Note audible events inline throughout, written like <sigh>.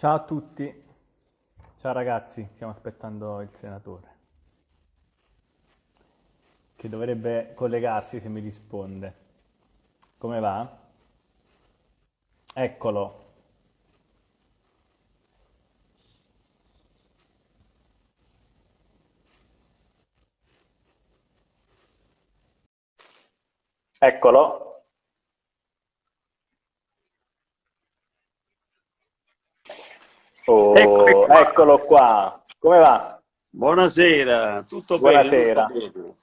Ciao a tutti, ciao ragazzi, stiamo aspettando il senatore che dovrebbe collegarsi se mi risponde. Come va? Eccolo. Eccolo. Oh, Eccomi qua. eccolo qua. Come va? Buonasera, tutto Buonasera. bene? tutto bene.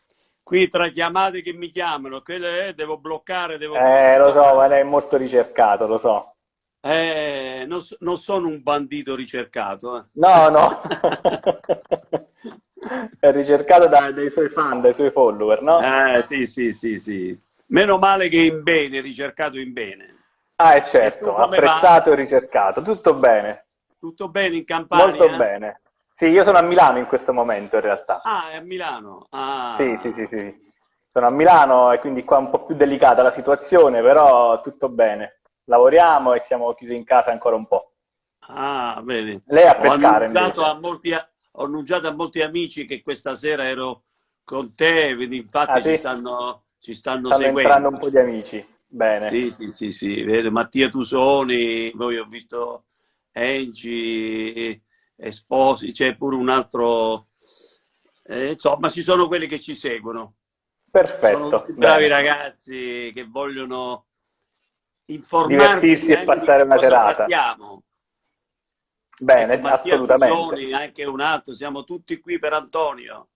Qui tra chiamate che mi chiamano, quelle eh, devo bloccare, devo Eh, lo so, ma lei è molto ricercato, lo so. Eh, non, non sono un bandito ricercato. eh. No, no. <laughs> È ricercato da- dai suoi fan, dai suoi follower, no? Eh, sì, sì, sì, sì. Meno male che in bene, ricercato in bene. Ah, è certo, come va? apprezzato e ricercato. Tutto bene, Tutto bene in molto Campania? bene. Sì, io sono a Milano in questo momento in realtà. Ah, è a Milano. Sì, sì, Ah, sì, sì. Sono a Milano e quindi qua è un po' più delicata la situazione, però tutto bene. Lavoriamo e siamo chiusi in casa ancora un po'. ah, bene. Lei a Ho pescare annunciato a molti, ho annunciato a molti amici che questa sera ero con te, quindi Ah, infatti ci sì? stanno, ci stanno Stanno entrando un seguendo. po' di amici. Bene. Sì, sì, sì, sì, Mattia Tusoni, poi ho visto Engi, Esposi, c'è pure un altro, eh, insomma ci sono quelli che ci seguono, Perfetto, bravi ragazzi che vogliono informarsi Divertirsi e passare una serata. trattiamo. Bene, Ecco, assolutamente. Tusoni, anche un altro, siamo tutti qui per Antonio.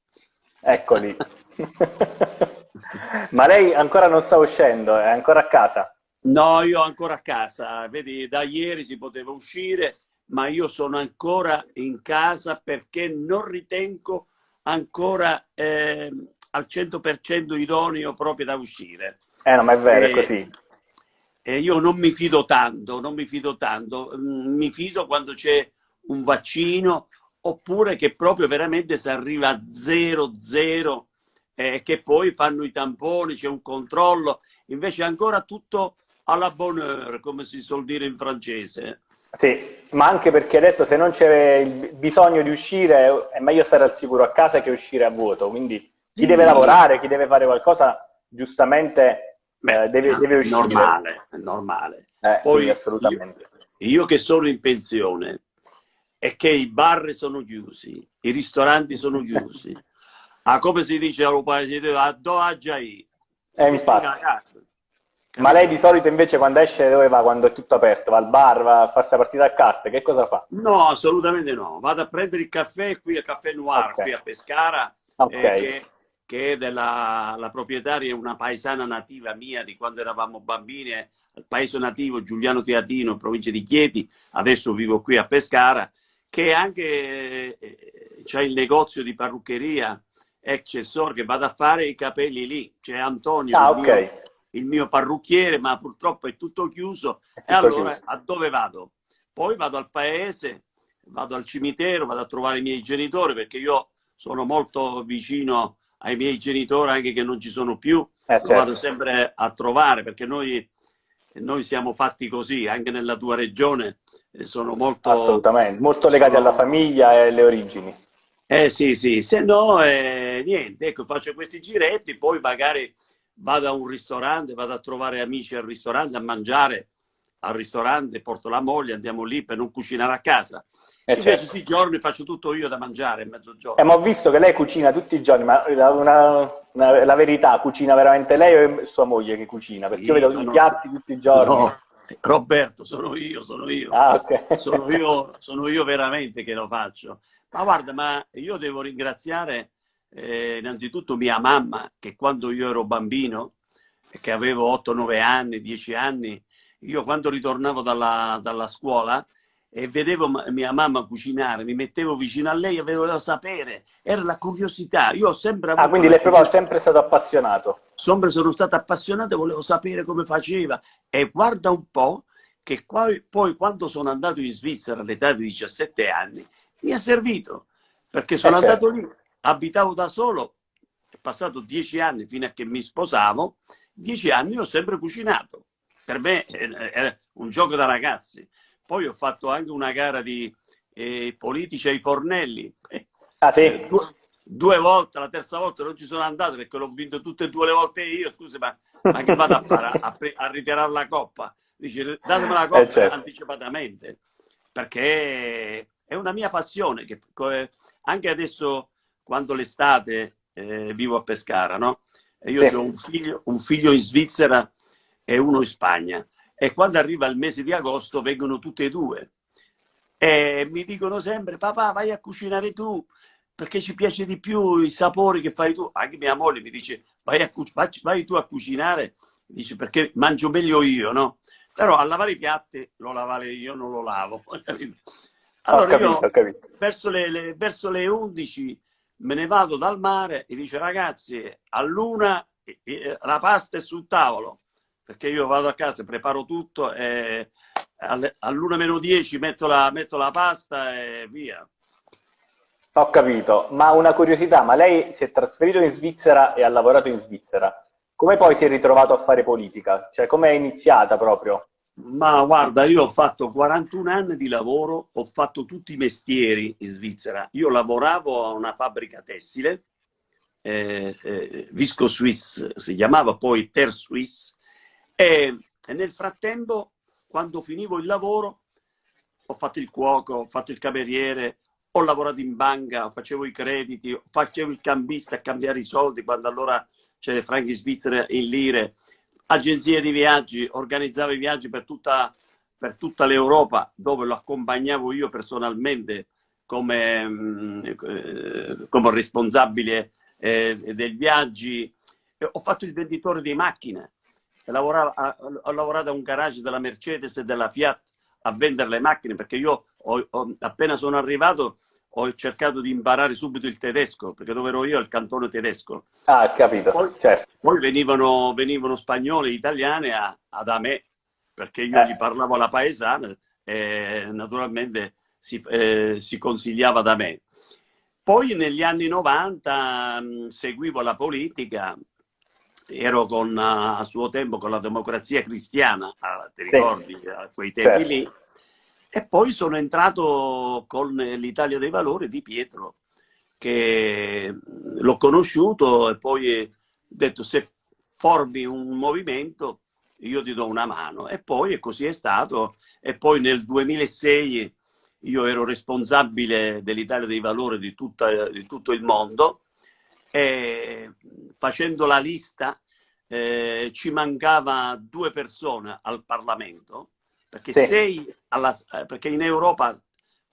Eccoli. <laughs> Ma lei ancora non sta uscendo, è ancora a casa? No, io ancora a casa, vedi, da ieri si poteva uscire, ma io sono ancora in casa perché non ritengo ancora ehm, al 100% idoneo proprio da uscire. Eh no, ma è vero, è E, così. e io non mi fido tanto, non mi fido tanto, Mm, mi fido quando c'è un vaccino oppure che proprio veramente si arriva a zero, zero, eh, che poi fanno i tamponi, c'è un controllo, invece ancora tutto alla bonne heure, come si suol dire in francese. Sì, ma anche perché adesso se non c'è il bisogno di uscire è meglio stare al sicuro a casa che uscire a vuoto, quindi chi deve Sì, lavorare, chi deve fare qualcosa, giustamente beh, eh, deve, deve è uscire. normale, è normale. Eh, Poi io, assolutamente. io che sono in pensione e che i bar sono chiusi, i ristoranti sono chiusi, <laughs> ah, come si dice allo paese, a do a giai, Eh, a infatti. Ma lei di solito invece quando esce dove va? Quando è tutto aperto? Va al bar, va a farsi la partita a carte? Che cosa fa? No, assolutamente no. Vado a prendere il caffè qui a Caffè Noir, qui a Ok, Pescara, ok. eh, che, che è della la proprietaria, è una paesana nativa mia di quando eravamo bambini, eh, al paese nativo Giuliano Teatino, in provincia di Chieti, adesso vivo qui a Pescara, che anche eh, c'è il negozio di parruccheria Excessor che vado a fare i capelli lì. C'è Antonio, Ah, il mio, ok. Il mio parrucchiere, ma purtroppo è tutto chiuso. È E tutto allora chiuso. a dove vado? Poi vado al paese, vado al cimitero, vado a trovare i miei genitori perché io sono molto vicino ai miei genitori anche che non ci sono più, Eh, lo vado certo. sempre a trovare perché noi, noi siamo fatti così, anche nella tua regione eh, sono molto... Assolutamente. Molto legati alla Sono... famiglia e alle origini. Eh sì, sì, se no eh, niente, ecco, faccio questi giretti, poi magari vado a un ristorante, vado a trovare amici al ristorante, a mangiare al ristorante, porto la moglie, andiamo lì per non cucinare a casa. Eh, Invece certo. questi giorni faccio tutto io da mangiare a Eh, mezzogiorno. ma ho visto che lei cucina tutti i giorni, ma la, una- una- la verità, cucina veramente lei o è sua moglie che cucina? Perché io Sì, vedo no, i no, piatti tutti i giorni. no, Roberto, sono io, sono io. Ah, ok. Sono io, sono io veramente che lo faccio. Ma guarda, ma io devo ringraziare eh, innanzitutto mia mamma, che quando io ero bambino, che avevo 8-9 anni, 10 anni, io quando ritornavo dalla, dalla scuola e vedevo mia mamma cucinare, mi mettevo vicino a lei e volevo sapere, era la curiosità. Io ho sempre Ah, avuto quindi la lei è sempre stato appassionato. Sempre sono stato appassionato e volevo sapere come faceva. E guarda un po' che poi, poi quando sono andato in Svizzera all'età di 17 anni, mi ha servito, perché Eh, sono certo. andato lì, abitavo da solo, è passato 10 anni fino a che mi sposavo, 10 anni ho sempre cucinato. Per me eh, era un gioco da ragazzi. poi ho fatto anche una gara di eh, politici ai fornelli. Ah sì? Eh, due, due, volte, la terza volta non ci sono andato perché l'ho vinto tutte e due le volte io, scusi, ma, ma che vado a fare? A, a, ritirare la coppa? Dice, datemi la coppa eh, certo. anticipatamente, perché è una mia passione, che anche adesso quando l'estate eh, vivo a Pescara, no? E io sì. ho un figlio, un figlio in Svizzera e uno in Spagna. E quando arriva il mese di agosto vengono tutte e due. E mi dicono sempre, papà vai a cucinare tu, perché ci piace di più i sapori che fai tu. Anche mia moglie mi dice, vai, a, vai tu a cucinare, dice, perché mangio meglio io, no? Però a lavare i piatti lo lavare io, non lo lavo. <laughs> Allora capito, io verso le, le, verso le 11 me ne vado dal mare e dice ragazzi, a luna la pasta è sul tavolo perché io vado a casa, preparo tutto e all'una meno 10 metto la, metto la pasta e via. Ho capito, ma una curiosità, ma lei si è trasferito in Svizzera e ha lavorato in Svizzera. Come poi si è ritrovato a fare politica? Cioè, come è iniziata proprio? Ma guarda, io ho fatto 41 anni di lavoro, ho fatto tutti i mestieri in Svizzera. Io lavoravo a una fabbrica tessile, eh, eh, Visco Swiss si chiamava, poi Ter Swiss, e, e nel frattempo, quando finivo il lavoro, ho fatto il cuoco, ho fatto il cameriere, ho lavorato in banca, facevo i crediti, facevo il cambista a cambiare i soldi quando allora c'era franchi svizzere in lire, agenzie di viaggi, organizzavo i viaggi per tutta, per tutta l'Europa dove lo accompagnavo io personalmente come, mm, come responsabile eh, dei viaggi. Ho fatto il venditore di macchine, lavorava, ho lavorato a un garage della Mercedes e della Fiat a vendere le macchine perché io ho, ho, appena sono arrivato ho cercato di imparare subito il tedesco perché dove ero io il cantone tedesco. Ah, capito. Poi, certo. poi venivano, venivano spagnole e italiane a, a, da me perché io eh. gli parlavo alla paesana e naturalmente si, eh, si consigliava da me. Poi negli anni 90 mh, seguivo la politica, ero con, a suo tempo con la democrazia cristiana, ti ricordi, sì. a quei tempi certo. lì, e poi sono entrato con l'Italia dei Valori di Pietro, che l'ho conosciuto e poi ho detto se formi un movimento io ti do una mano. E poi e così è stato. E poi nel 2006 io ero responsabile dell'Italia dei Valori di, tutta, di tutto il mondo e facendo la lista eh, ci mancava due persone al Parlamento, perché, sì. sei alla, eh, perché in Europa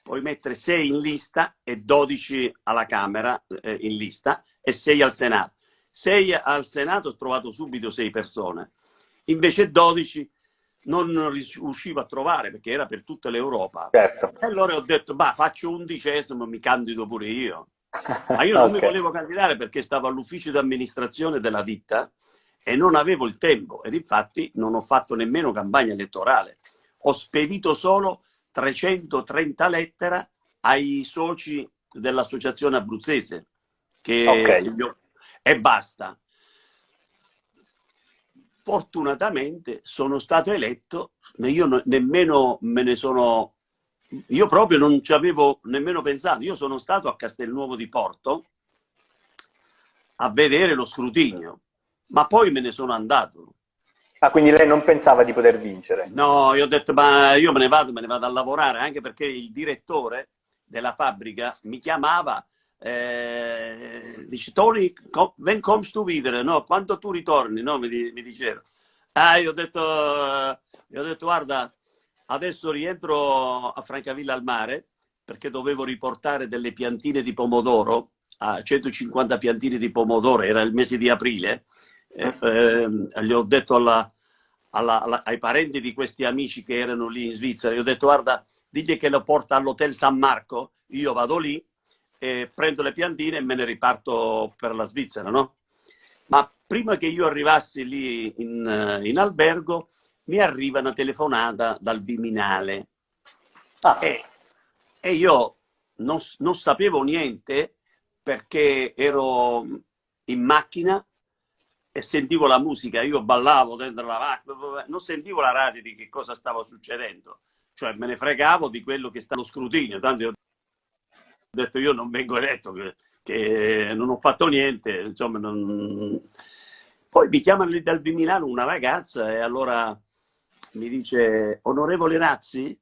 puoi mettere 6 in lista e 12 alla Camera eh, in lista e 6 al Senato. 6 al Senato ho trovato subito 6 persone, invece 12 non riuscivo a trovare perché era per tutta l'Europa. Certo. E allora ho detto, bah, faccio undicesimo, mi candido pure io. <laughs> Ma io non okay. mi volevo candidare perché stavo all'ufficio di amministrazione della ditta e non avevo il tempo ed infatti non ho fatto nemmeno campagna elettorale. Ho spedito solo 330 lettere ai soci dell'associazione abruzzese che okay. e basta. Fortunatamente sono stato eletto, io nemmeno me ne sono, io proprio non ci avevo nemmeno pensato, io sono stato a Castelnuovo di Porto a vedere lo scrutinio ma poi me ne sono andato. Ah, quindi lei non pensava di poter vincere? No, io ho detto, ma io me ne vado, me ne vado a lavorare, anche perché il direttore della fabbrica mi chiamava, eh, dice, Tony, when comes to videre, no? Quando tu ritorni, no? Mi, mi diceva. Ah, io ho detto, io ho detto, guarda, adesso rientro a Francavilla al mare, perché dovevo riportare delle piantine di pomodoro, a 150 piantine di pomodoro, era il mese di aprile, eh, eh, gli ho detto alla, alla, alla, ai parenti di questi amici che erano lì in Svizzera, gli ho detto guarda, digli che lo porta all'hotel San Marco, io vado lì, e prendo le piantine e me ne riparto per la Svizzera, no? Ma prima che io arrivassi lì in, in albergo, mi arriva una telefonata dal Viminale. Ah. E, e, io non, non sapevo niente perché ero in macchina e sentivo la musica, io ballavo dentro la macchina, non sentivo la radio di che cosa stava succedendo. cioè me ne fregavo di quello che sta allo scrutinio, tanto io ho detto io non vengo eletto, che, che non ho fatto niente, insomma non... Poi mi chiamano lì dal Viminale una ragazza e allora mi dice, onorevole Razzi?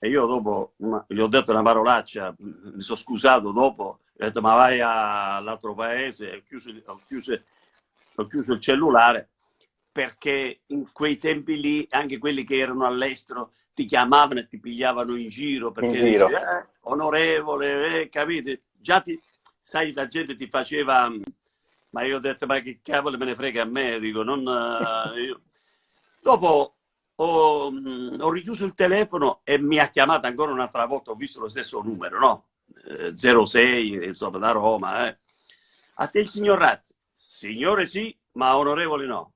E io dopo una, gli ho detto una parolaccia, mi sono scusato dopo, ho detto ma vai all'altro paese, ho chiuso, ho, chiuso, ho chiuso, il cellulare perché in quei tempi lì anche quelli che erano all'estero ti chiamavano e ti pigliavano in giro perché in giro. Dici, eh, onorevole, eh, capite? Già ti, sai, la gente ti faceva, ma io ho detto ma che cavolo me ne frega a me, dico, non... Uh, io... Dopo ho, mm, ho, richiuso il telefono e mi ha chiamato ancora un'altra volta, ho visto lo stesso numero, no? Eh, 06, insomma, da Roma. Eh. A te il signor Ratti? Signore sì, ma onorevole no.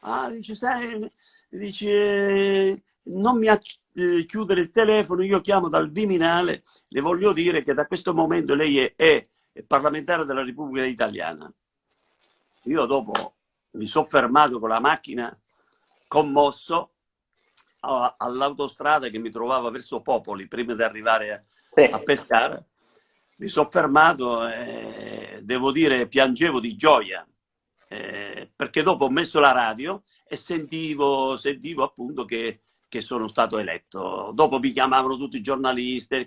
Ah, dice, sai, dice, non mi eh, chiudere il telefono, io chiamo dal Viminale, le voglio dire che da questo momento lei è, è parlamentare della Repubblica Italiana. Io dopo mi sono fermato con la macchina commosso all'autostrada che mi trovava verso Popoli prima di arrivare sì. a pescare. Mi sono fermato e devo dire piangevo di gioia eh, perché dopo ho messo la radio e sentivo, sentivo appunto che, che, sono stato eletto. Dopo mi chiamavano tutti i giornalisti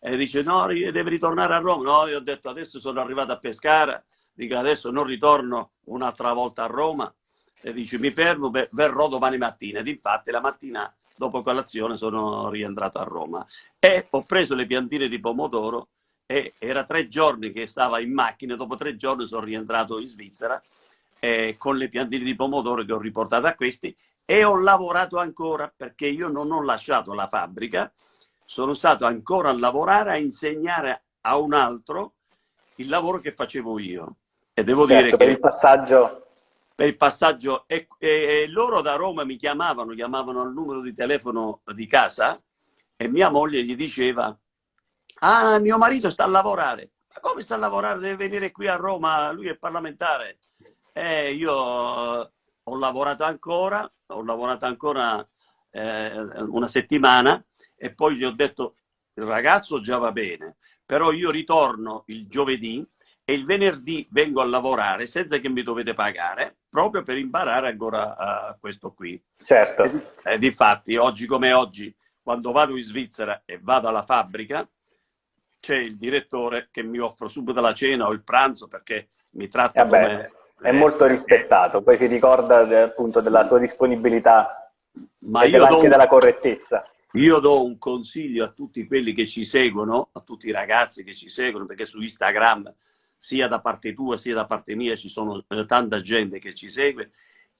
e dice no, devi ritornare a Roma. No, io ho detto adesso sono arrivato a pescare, dico adesso non ritorno un'altra volta a Roma e dice mi fermo, verrò domani mattina. Ed infatti la mattina dopo colazione sono rientrato a Roma e ho preso le piantine di pomodoro e era tre giorni che stava in macchina, dopo tre giorni sono rientrato in Svizzera eh, con le piantine di pomodoro che ho riportato a questi e ho lavorato ancora perché io non ho lasciato la fabbrica, sono stato ancora a lavorare, a insegnare a un altro il lavoro che facevo io. E devo certo, dire per che... il passaggio per il passaggio e, e, e, loro da Roma mi chiamavano, chiamavano al numero di telefono di casa e mia moglie gli diceva ah mio marito sta a lavorare ma come sta a lavorare? deve venire qui a Roma lui è parlamentare e io ho lavorato ancora ho lavorato ancora eh, una settimana e poi gli ho detto il ragazzo già va bene però io ritorno il giovedì e il venerdì vengo a lavorare senza che mi dovete pagare, proprio per imparare ancora uh, questo qui. Certo. E, e difatti, oggi come oggi, quando vado in Svizzera e vado alla fabbrica, c'è il direttore che mi offre subito la cena o il pranzo perché mi tratta Vabbè, come... È molto rispettato, poi si ricorda appunto della sua disponibilità Ma e anche un... della correttezza. Io do un consiglio a tutti quelli che ci seguono, a tutti i ragazzi che ci seguono, perché su Instagram sia da parte tua sia da parte mia ci sono eh, tanta gente che ci segue,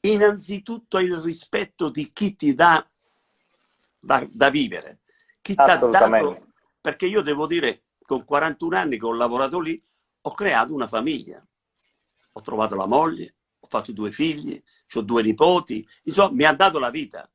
innanzitutto il rispetto di chi ti dà da, da vivere, chi ti ha dato, perché io devo dire, con 41 anni che ho lavorato lì, ho creato una famiglia, ho trovato la moglie, ho fatto due figli, ho due nipoti, insomma mi ha dato la vita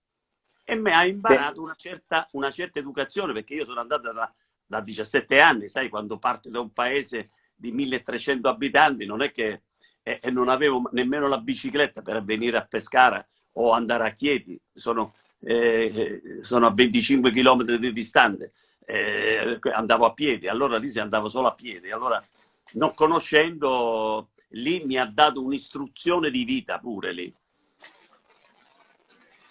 e mi ha imparato una certa, una certa educazione, perché io sono andato da, da 17 anni, sai, quando parte da un paese di 1300 abitanti, non è che e, e non avevo nemmeno la bicicletta per venire a Pescara o andare a Chieti, sono, eh, sono a 25 km di distante, eh, andavo a piedi, allora lì si andava solo a piedi, allora non conoscendo lì mi ha dato un'istruzione di vita pure lì.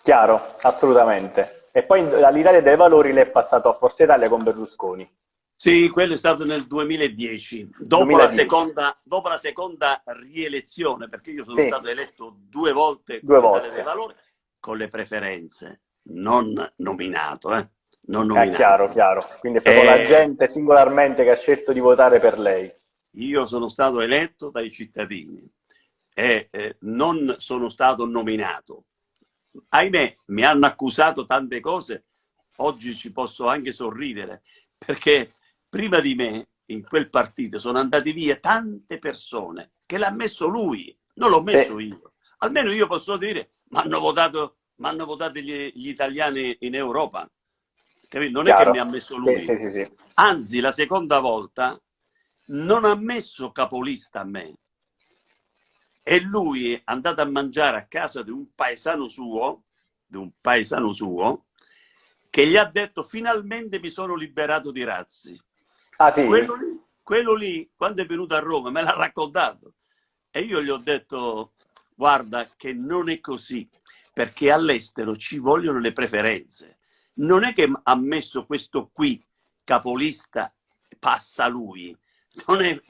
Chiaro, assolutamente. E poi dall'Italia dei Valori lei è passato a Forza Italia con Berlusconi. Sì, quello è stato nel 2010, dopo, 2010. La, seconda, dopo la seconda rielezione, perché io sono sì. stato eletto due volte due volte. dei valori, con le preferenze, non nominato. Eh? Non nominato. È chiaro, chiaro. Quindi è proprio eh, la gente singolarmente che ha scelto di votare per lei. Io sono stato eletto dai cittadini e eh, non sono stato nominato. Ahimè, mi hanno accusato tante cose, oggi ci posso anche sorridere, perché prima di me in quel partito sono andate via tante persone che l'ha messo lui, non l'ho messo Beh. io. Almeno io posso dire, ma hanno votato, m'hanno votato gli, gli, italiani in Europa. Non Chiaro. è che mi ha messo lui. Sì, sì, sì. Anzi, la seconda volta non ha messo capolista a me. E lui è andato a mangiare a casa di un paesano suo, di un paesano suo, che gli ha detto finalmente mi sono liberato di Razzi. Ah, quello, lì, quello lì, quando è venuto a Roma, me l'ha raccontato. E io gli ho detto, guarda che non è così, perché all'estero ci vogliono le preferenze. Non è che ha messo questo qui, capolista, passa lui. È,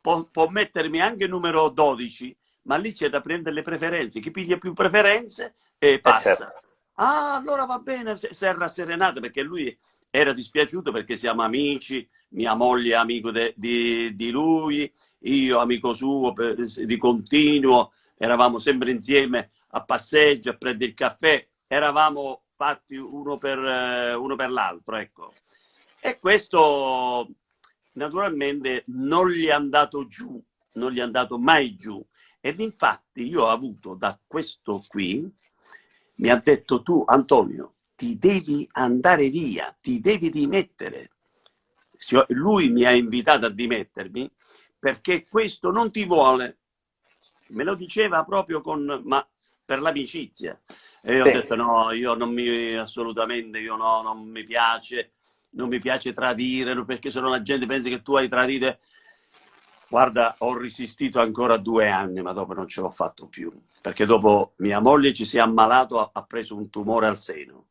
può, può, mettermi anche numero 12, ma lì c'è da prendere le preferenze. Chi piglia più preferenze e eh, passa. Eh certo. Ah, allora va bene, si è rasserenato perché lui era dispiaciuto perché siamo amici, mia moglie è amico de, di, di, lui, io amico suo per, di continuo, eravamo sempre insieme a passeggio, a prendere il caffè, eravamo fatti uno per, uno per l'altro, ecco. E questo naturalmente non gli è andato giù, non gli è andato mai giù. Ed infatti io ho avuto da questo qui, mi ha detto tu Antonio, ti devi andare via, ti devi dimettere. Lui mi ha invitato a dimettermi perché questo non ti vuole. Me lo diceva proprio con, ma per l'amicizia. E io sì. ho detto no, io non mi, assolutamente, io no, non mi piace, non mi piace tradire, perché se no la gente pensa che tu hai tradito. Guarda, ho resistito ancora due anni, ma dopo non ce l'ho fatto più. Perché dopo mia moglie ci si è ammalato, ha preso un tumore al seno.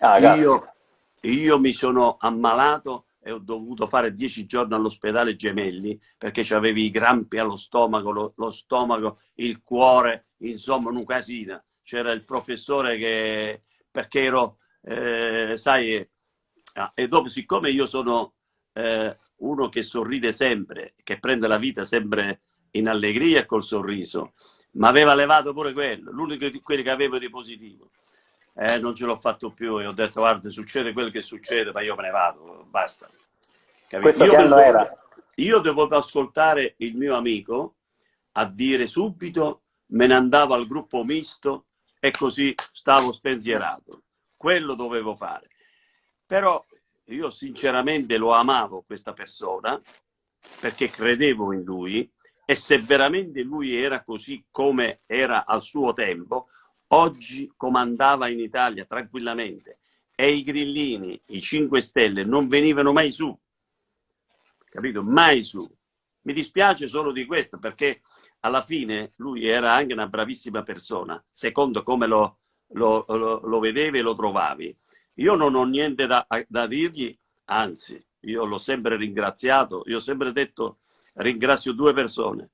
Ah, io, io, mi sono ammalato e ho dovuto fare dieci giorni all'ospedale Gemelli perché avevi i grampi allo stomaco, lo, lo stomaco, il cuore, insomma un casino. C'era il professore che, perché ero, eh, sai, ah, e dopo siccome io sono eh, uno che sorride sempre, che prende la vita sempre in allegria e col sorriso, ma aveva levato pure quello, l'unico di quelli che avevo di positivo eh, non ce l'ho fatto più e ho detto guarda succede quello che succede ma io me ne vado, basta. Questo io devo, era? io devo ascoltare il mio amico a dire subito me ne andavo al gruppo misto e così stavo spensierato. Quello dovevo fare. Però io sinceramente lo amavo questa persona perché credevo in lui e se veramente lui era così come era al suo tempo, oggi comandava in Italia tranquillamente e i grillini, i 5 Stelle non venivano mai su, capito? Mai su. Mi dispiace solo di questo perché alla fine lui era anche una bravissima persona, secondo come lo, lo, lo, lo vedevi e lo trovavi. Io non ho niente da, da dirgli, anzi, io l'ho sempre ringraziato, io ho sempre detto ringrazio due persone,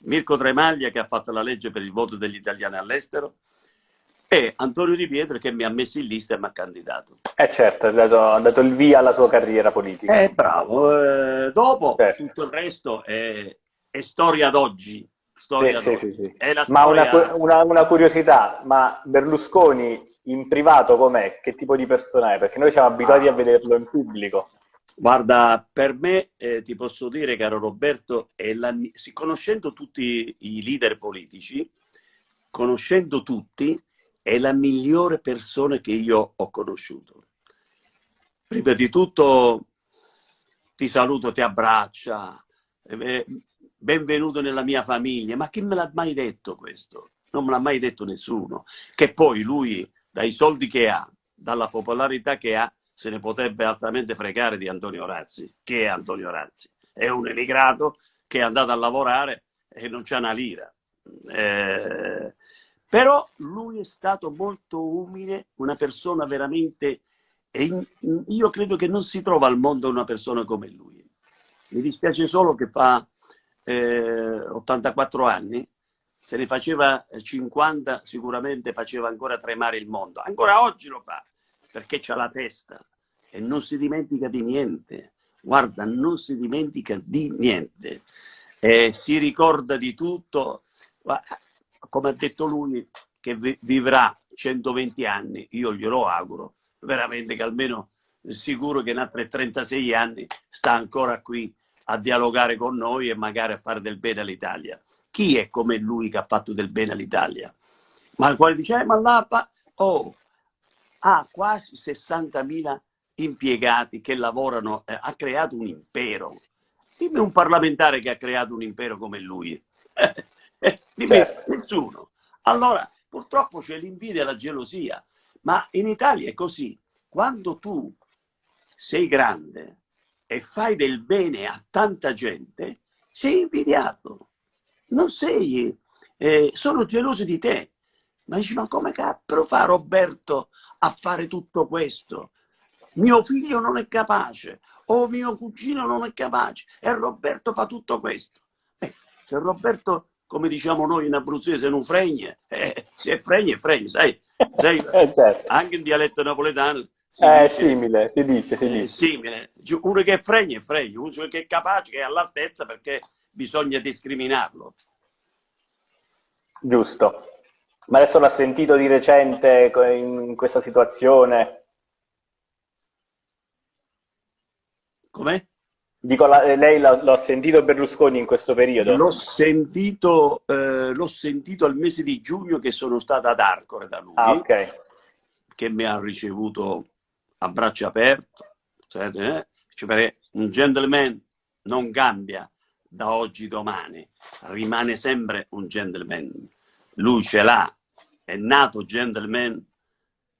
Mirko Tremaglia che ha fatto la legge per il voto degli italiani all'estero e Antonio Di Pietro che mi ha messo in lista e mi ha candidato. Eh certo, ha dato, dato il via alla sua carriera politica. Eh, bravo. Eh, dopo certo. tutto il resto è, è storia d'oggi. Storia sì, sì, sì, ma storia... una, una, una, curiosità, ma Berlusconi in privato com'è? Che tipo di persona è? Perché noi siamo abituati ah. a vederlo in pubblico. Guarda, per me eh, ti posso dire, caro Roberto, la, conoscendo tutti i leader politici, conoscendo tutti, è la migliore persona che io ho conosciuto. Prima di tutto ti saluto, ti abbraccia, eh, benvenuto nella mia famiglia, ma chi me l'ha mai detto questo? Non me l'ha mai detto nessuno. Che poi lui, dai soldi che ha, dalla popolarità che ha, se ne potrebbe altamente fregare di Antonio Razzi. Che è Antonio Razzi? È un emigrato che è andato a lavorare e non c'è una lira. Eh, però lui è stato molto umile, una persona veramente... Io credo che non si trova al mondo una persona come lui. Mi dispiace solo che fa eh, 84 anni, se ne faceva 50 sicuramente faceva ancora tremare il mondo. Ancora oggi lo fa, perché c'ha la testa e non si dimentica di niente. Guarda, non si dimentica di niente. Eh, si ricorda di tutto come ha detto lui, che vivrà 120 anni, io glielo auguro, veramente che almeno sicuro che in altri 36 anni sta ancora qui a dialogare con noi e magari a fare del bene all'Italia. Chi è come lui che ha fatto del bene all'Italia? Ma il quale dice, eh, ma là, oh, ha quasi 60.000 impiegati che lavorano, eh, ha creato un impero. Dimmi un parlamentare che ha creato un impero come lui. <laughs> di me certo. nessuno. Allora, purtroppo c'è l'invidia e la gelosia, ma in Italia è così. quando tu sei grande e fai del bene a tanta gente, sei invidiato. Non sei, eh, sono gelosi di te. Ma dici, ma come cazzo fa Roberto a fare tutto questo? Mio figlio non è capace, o mio cugino non è capace, e Roberto fa tutto questo. Eh, se Roberto, come diciamo noi in abruzzese, non fregne, <laughs> eh, se fregne, è fregne, sai? sai <laughs> eh, certo. Anche in dialetto napoletano si è dice, simile, si dice, si dice. simile. Uno che è fregna è fregna, uno che è capace, che è all'altezza perché bisogna discriminarlo. Giusto. Ma adesso l'ha sentito di recente in questa situazione? Com'è? Dico, lei l'ha sentito Berlusconi in questo periodo? L'ho sentito, eh, sentito, al mese di giugno che sono stato ad Arcore da lui. Ah, ok. Che mi ha ricevuto a braccia aperte. Eh? Cioè, un gentleman non cambia da oggi domani, rimane sempre un gentleman. Lui ce l'ha, è nato gentleman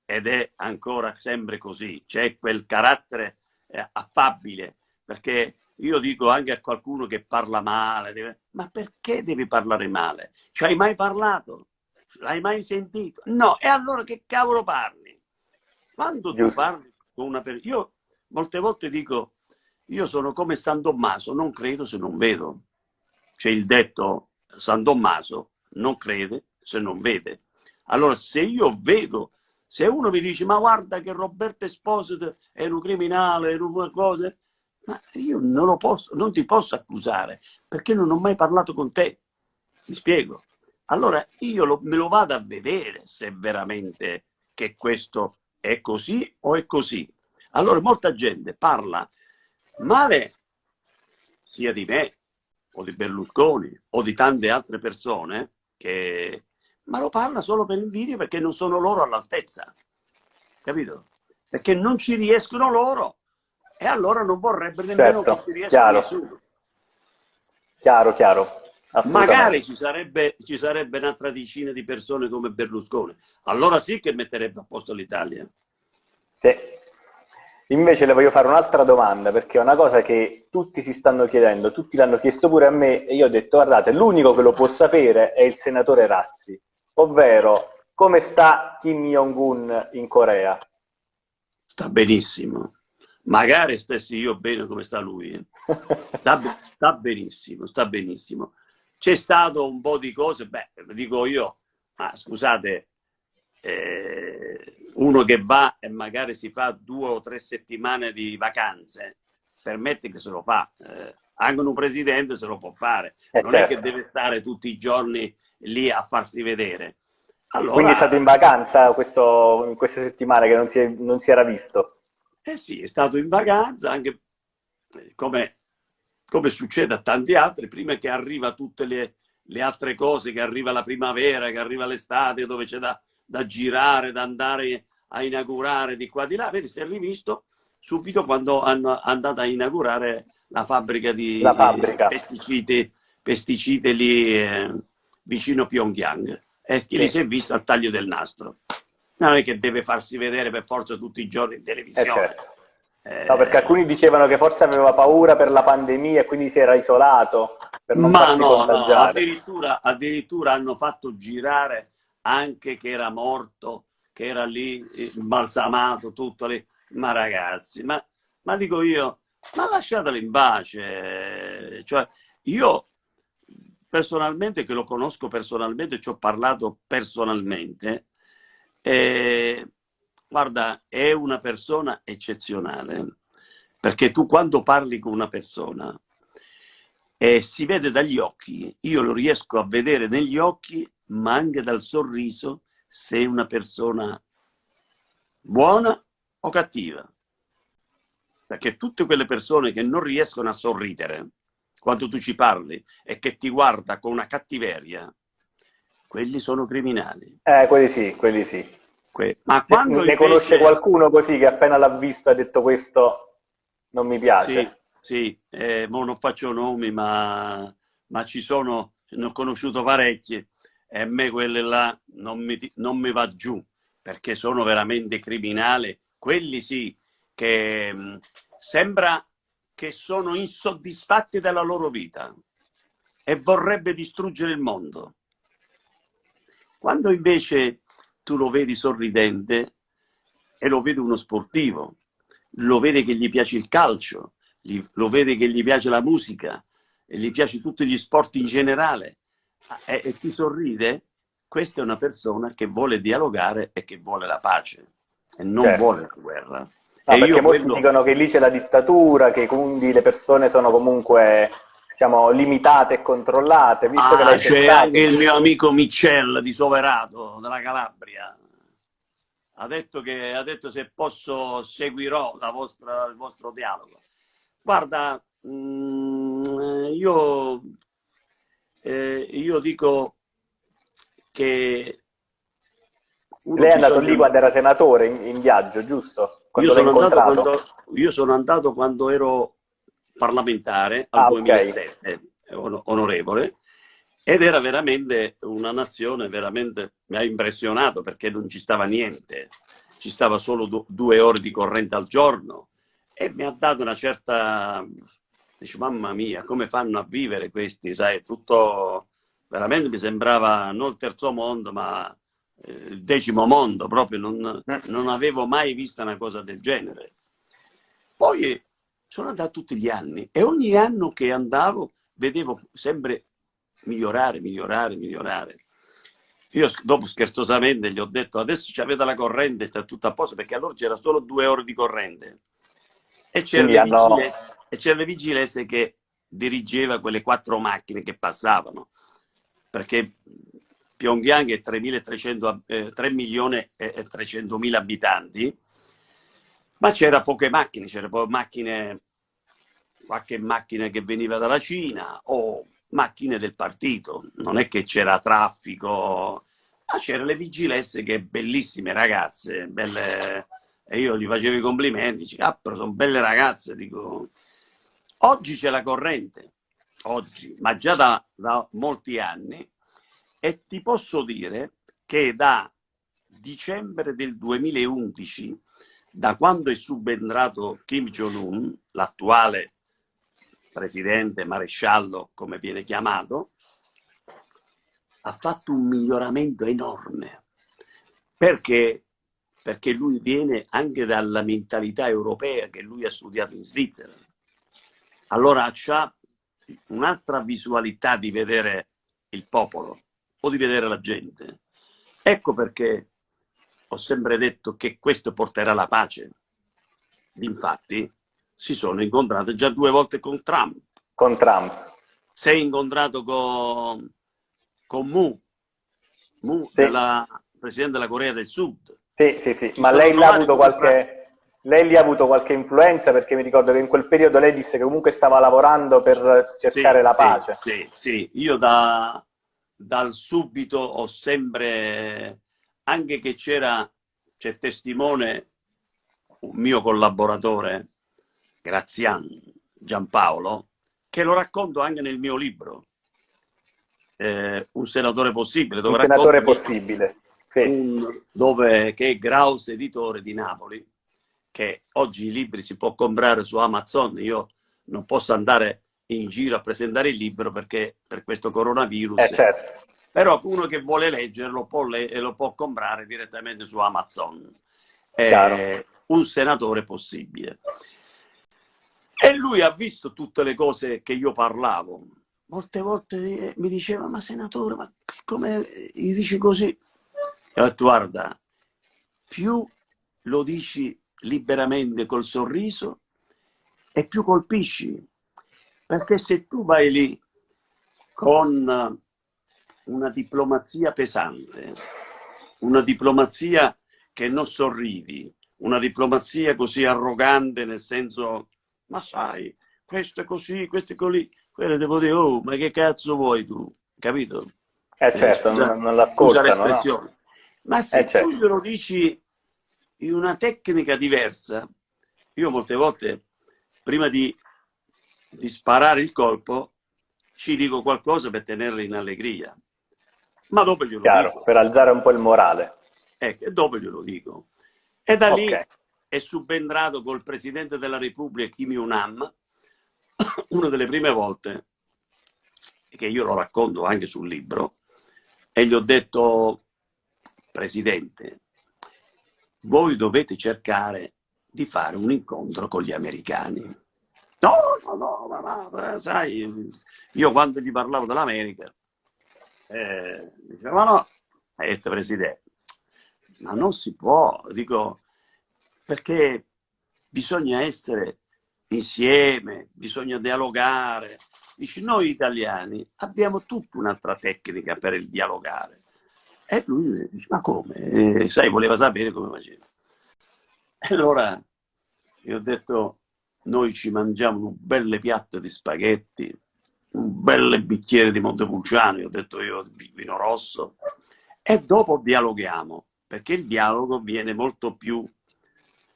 ed è ancora sempre così. C'è quel carattere eh, affabile, perché io dico anche a qualcuno che parla male, deve... ma perché devi parlare male? Ci hai mai parlato? L'hai mai sentito? No, e allora che cavolo parli? Quando tu parli con una persona... Io molte volte dico, io sono come San Tommaso, non credo se non vedo. C'è il detto, San Tommaso non crede se non vede. Allora, se io vedo, se uno mi dice, ma guarda che Roberto Esposito è un criminale, è una cosa, ma io non posso, non ti posso accusare, perché non ho mai parlato con te. Mi spiego. Allora, io lo, me lo vado a vedere se veramente che questo è così o è così. Allora molta gente parla male sia di me o di Berlusconi o di tante altre persone che ma lo parla solo per invidia perché non sono loro all'altezza capito? perché non ci riescono loro e allora non vorrebbe nemmeno certo, che ci riesca chiaro. nessuno chiaro, chiaro magari ci sarebbe, ci sarebbe un'altra decina di persone come Berlusconi allora sì che metterebbe a posto l'Italia sì. Invece le voglio fare un'altra domanda, perché è una cosa che tutti si stanno chiedendo, tutti l'hanno chiesto pure a me, e io ho detto, guardate, l'unico che lo può sapere è il senatore Razzi, ovvero come sta Kim Jong-un in Corea? Sta benissimo. Magari stessi io bene come sta lui. Sta, sta benissimo, sta benissimo. C'è stato un po' di cose, beh, dico io, ma scusate, eh, uno che va e magari si fa due o tre settimane di vacanze, permette che se lo fa. Eh, anche un presidente se lo può fare, eh non certo. è che deve stare tutti i giorni lì a farsi vedere. Allora, Quindi è stato in vacanza questo, in queste settimane che non si, è, non si, era visto? Eh sì, è stato in vacanza, anche eh, come, come succede a tanti altri, prima che arriva tutte le, le altre cose, che arriva la primavera, che arriva l'estate, dove c'è da, da girare, da andare a inaugurare di qua di là, vedi, si è rivisto subito quando hanno andato a inaugurare la fabbrica di la fabbrica. pesticidi, pesticidi lì eh, vicino Pyongyang e chi sì. li si è visto al taglio del nastro. Non è che deve farsi vedere per forza tutti i giorni in televisione. Eh certo. eh, no, perché alcuni dicevano che forse aveva paura per la pandemia e quindi si era isolato. Ma no, no addirittura, addirittura hanno fatto girare anche che era morto, che era lì balsamato, tutto lì. Ma ragazzi, ma, ma dico io, ma lasciatelo in pace. Cioè, io personalmente, che lo conosco personalmente, ci ho parlato personalmente, eh, guarda, è una persona eccezionale, perché tu quando parli con una persona eh, si vede dagli occhi, io lo riesco a vedere negli occhi ma anche dal sorriso se è una persona buona o cattiva. Perché tutte quelle persone che non riescono a sorridere quando tu ci parli e che ti guarda con una cattiveria, quelli sono criminali. Eh, quelli sì, quelli sì. Que ma quando ne invece... conosce qualcuno così che appena l'ha visto ha detto questo non mi piace? Sì, sì. Eh, non faccio nomi, ma, ma ci sono, ne ho conosciuto parecchi e a me quelle là non mi, non mi va giù perché sono veramente criminali quelli sì, che mh, mm, sembra che sono insoddisfatti della loro vita e vorrebbe distruggere il mondo. Quando invece tu lo vedi sorridente e lo vedi uno sportivo, lo vede che gli piace il calcio, lo vede che gli piace la musica, e gli piace tutti gli sport in generale e, e ti sorride, questa è una persona che vuole dialogare e che vuole la pace e non certo. vuole la guerra. No, e perché molti quello... dicono che lì c'è la dittatura, che quindi le persone sono comunque diciamo, limitate e controllate. Visto ah, che c'è anche il mio amico Michel di Soverato, della Calabria. Ha detto che ha detto se posso seguirò vostra, il vostro dialogo. Guarda, mh, mm, io, eh, io dico che lei è andato bisogna... lì quando era senatore in, in viaggio, giusto? Io sono, quando, io sono, andato quando, ero parlamentare al ah, 2007, okay. onorevole, ed era veramente una nazione, veramente mi ha impressionato perché non ci stava niente, ci stava solo due ore di corrente al giorno e mi ha dato una certa, dice mamma mia, come fanno a vivere questi, sai, tutto, veramente mi sembrava non il terzo mondo, ma eh, il decimo mondo, proprio non, eh. non, avevo mai visto una cosa del genere. Poi sono andato tutti gli anni e ogni anno che andavo vedevo sempre migliorare, migliorare, migliorare. Io dopo scherzosamente gli ho detto adesso ci avete la corrente, sta tutto a posto, perché allora c'era solo due ore di corrente. E c'era, hanno... vigilesse, vigilesse che dirigeva quelle quattro macchine che passavano, perché Pyongyang è 3, eh, 3 milioni e 300 mila abitanti, ma c'era poche macchine, c'era macchine, qualche macchina che veniva dalla Cina o macchine del partito, non è che c'era traffico, ma c'erano le vigilesse che bellissime ragazze, belle, e io gli facevo i complimenti, dice, ah, però sono belle ragazze, dico, oggi c'è la corrente, oggi, ma già da, da molti anni, e ti posso dire che da dicembre del 2011, da quando è subentrato Kim Jong-un, l'attuale presidente, maresciallo, come viene chiamato, ha fatto un miglioramento enorme. Perché? Perché lui viene anche dalla mentalità europea che lui ha studiato in Svizzera. Allora ha un'altra visualità di vedere il popolo o di vedere la gente. Ecco perché ho sempre detto che questo porterà la pace. Infatti si sono incontrate già due volte con Trump. Con Trump. Si è incontrato con, con Mu, Mu sì. della Presidente della Corea del Sud. Sì, sì, sì, ma lei ha avuto qualche... Lei lì ha avuto qualche influenza perché mi ricordo che in quel periodo lei disse che comunque stava lavorando per cercare sì, la pace. Sì, sì, sì. io da, dal subito ho sempre, anche che c'era, c'è testimone, un mio collaboratore, Grazian Giampaolo, che lo racconto anche nel mio libro, eh, Un senatore possibile. Dove un senatore possibile. Sì. Un, dove, che è Graus Editore di Napoli, che oggi i libri si può comprare su Amazon, io non posso andare in giro a presentare il libro perché per questo coronavirus. Eh, certo. Però uno che vuole leggerlo può le lo può comprare direttamente su Amazon. Eh, un senatore possibile. E lui ha visto tutte le cose che io parlavo. Molte volte mi diceva, ma senatore, ma come gli dici così? E ho detto, guarda, più lo dici liberamente col sorriso e più colpisci perché se tu vai lì con una diplomazia pesante, una diplomazia che non sorridi, una diplomazia così arrogante nel senso, ma sai, questo è così, questo è così, quello devo dire, oh, ma che cazzo vuoi tu? Capito? Eh certo, eh, non, non l'ascoltano, no? Ma se eh, certo. tu glielo dici in una tecnica diversa, io molte volte, prima di di sparare il colpo, ci dico qualcosa per tenerli in allegria. Ma dopo glielo Chiaro, dico. per alzare un po' il morale. Ecco, e dopo glielo dico. E da lì, è subentrato col Presidente della Repubblica Kim Jong-un, <coughs> una delle prime volte che io lo racconto anche sul libro, e gli ho detto, Presidente, voi dovete cercare di fare un incontro con gli americani. No, no, no, ma, ma eh, sai, io quando gli parlavo dell'America, eh, no, hai detto Presidente, ma non si può, dico, perché bisogna essere insieme, bisogna dialogare. Dici, noi italiani abbiamo tutta un'altra tecnica per il dialogare. E lui dice, ma come? E, sai, voleva sapere come faceva. E allora io ho detto, noi ci mangiamo un belle piatte di spaghetti, un bel bicchiere di Montepulciano, io ho detto io vino rosso, e dopo dialoghiamo, perché il dialogo viene molto più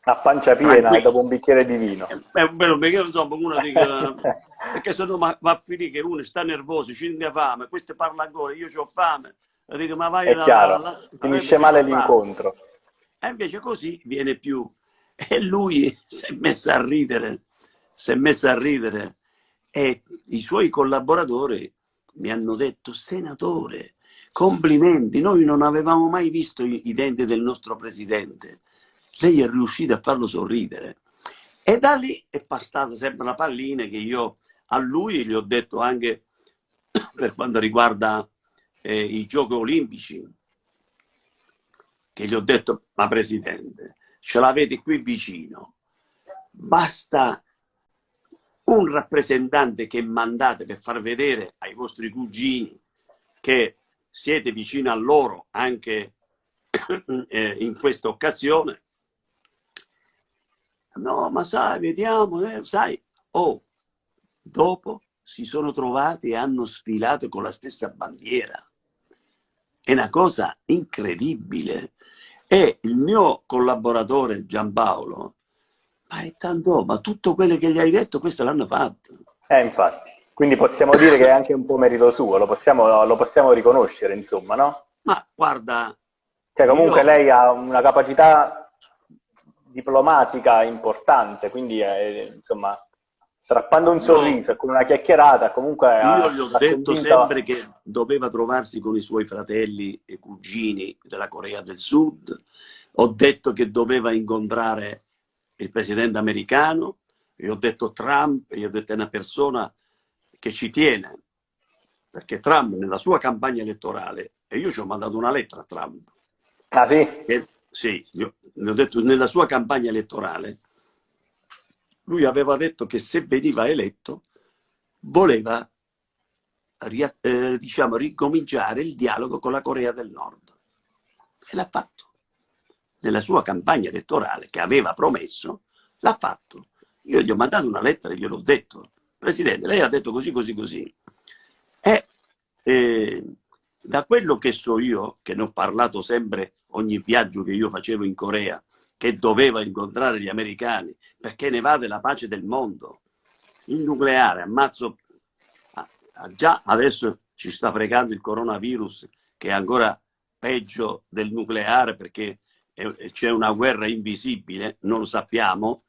a pancia piena e dopo un bicchiere di vino. È un bello bicchiere, insomma, uno dica, <laughs> perché se no va a finire che uno sta nervoso, ci ha fame, questo parla ancora, io ho fame, dico, ma vai è la, chiaro, la, la, finisce male l'incontro. E invece così viene più. E lui si è messo a ridere, si è messo a ridere e i suoi collaboratori mi hanno detto, senatore, complimenti, noi non avevamo mai visto i, denti del nostro presidente lei è riuscita a farlo sorridere. E da lì è passata sempre la pallina che io a lui gli ho detto anche <coughs> per quanto riguarda eh, i giochi olimpici, che gli ho detto, ma Presidente, ce l'avete qui vicino, basta un rappresentante che mandate per far vedere ai vostri cugini che siete vicino a loro anche <coughs> eh, in questa occasione No, ma sai, vediamo, eh, sai. Oh, dopo si sono trovati e hanno sfilato con la stessa bandiera. È una cosa incredibile. E il mio collaboratore Giampaolo, ma è tanto, ma tutto quello che gli hai detto, questo l'hanno fatto. Eh, infatti. Quindi possiamo dire che è anche un po' merito suo, lo possiamo, lo possiamo riconoscere, insomma, no? Ma guarda... Cioè, comunque io... lei ha una capacità diplomatica importante, quindi eh, insomma, strappando un sorriso no. con una chiacchierata, comunque... Io gli ho detto convinto... sempre che doveva trovarsi con i suoi fratelli e cugini della Corea del Sud, ho detto che doveva incontrare il presidente americano, e ho detto Trump, e ho detto è una persona che ci tiene, perché Trump nella sua campagna elettorale, e io ci ho mandato una lettera a Trump, ah, sì? che, sì, io, ho detto, nella sua campagna elettorale, lui aveva detto che se veniva eletto voleva eh, diciamo, ricominciare il dialogo con la Corea del Nord. E l'ha fatto. Nella sua campagna elettorale, che aveva promesso, l'ha fatto. Io gli ho mandato una lettera e gliel'ho detto. Presidente, lei ha detto così, così, così. E eh, da quello che so io, che ne ho parlato sempre ogni viaggio che io facevo in Corea, che doveva incontrare gli americani, perché ne va della pace del mondo. Il nucleare, ammazzo, già adesso ci sta fregando il coronavirus, che è ancora peggio del nucleare perché c'è una guerra invisibile, non lo sappiamo,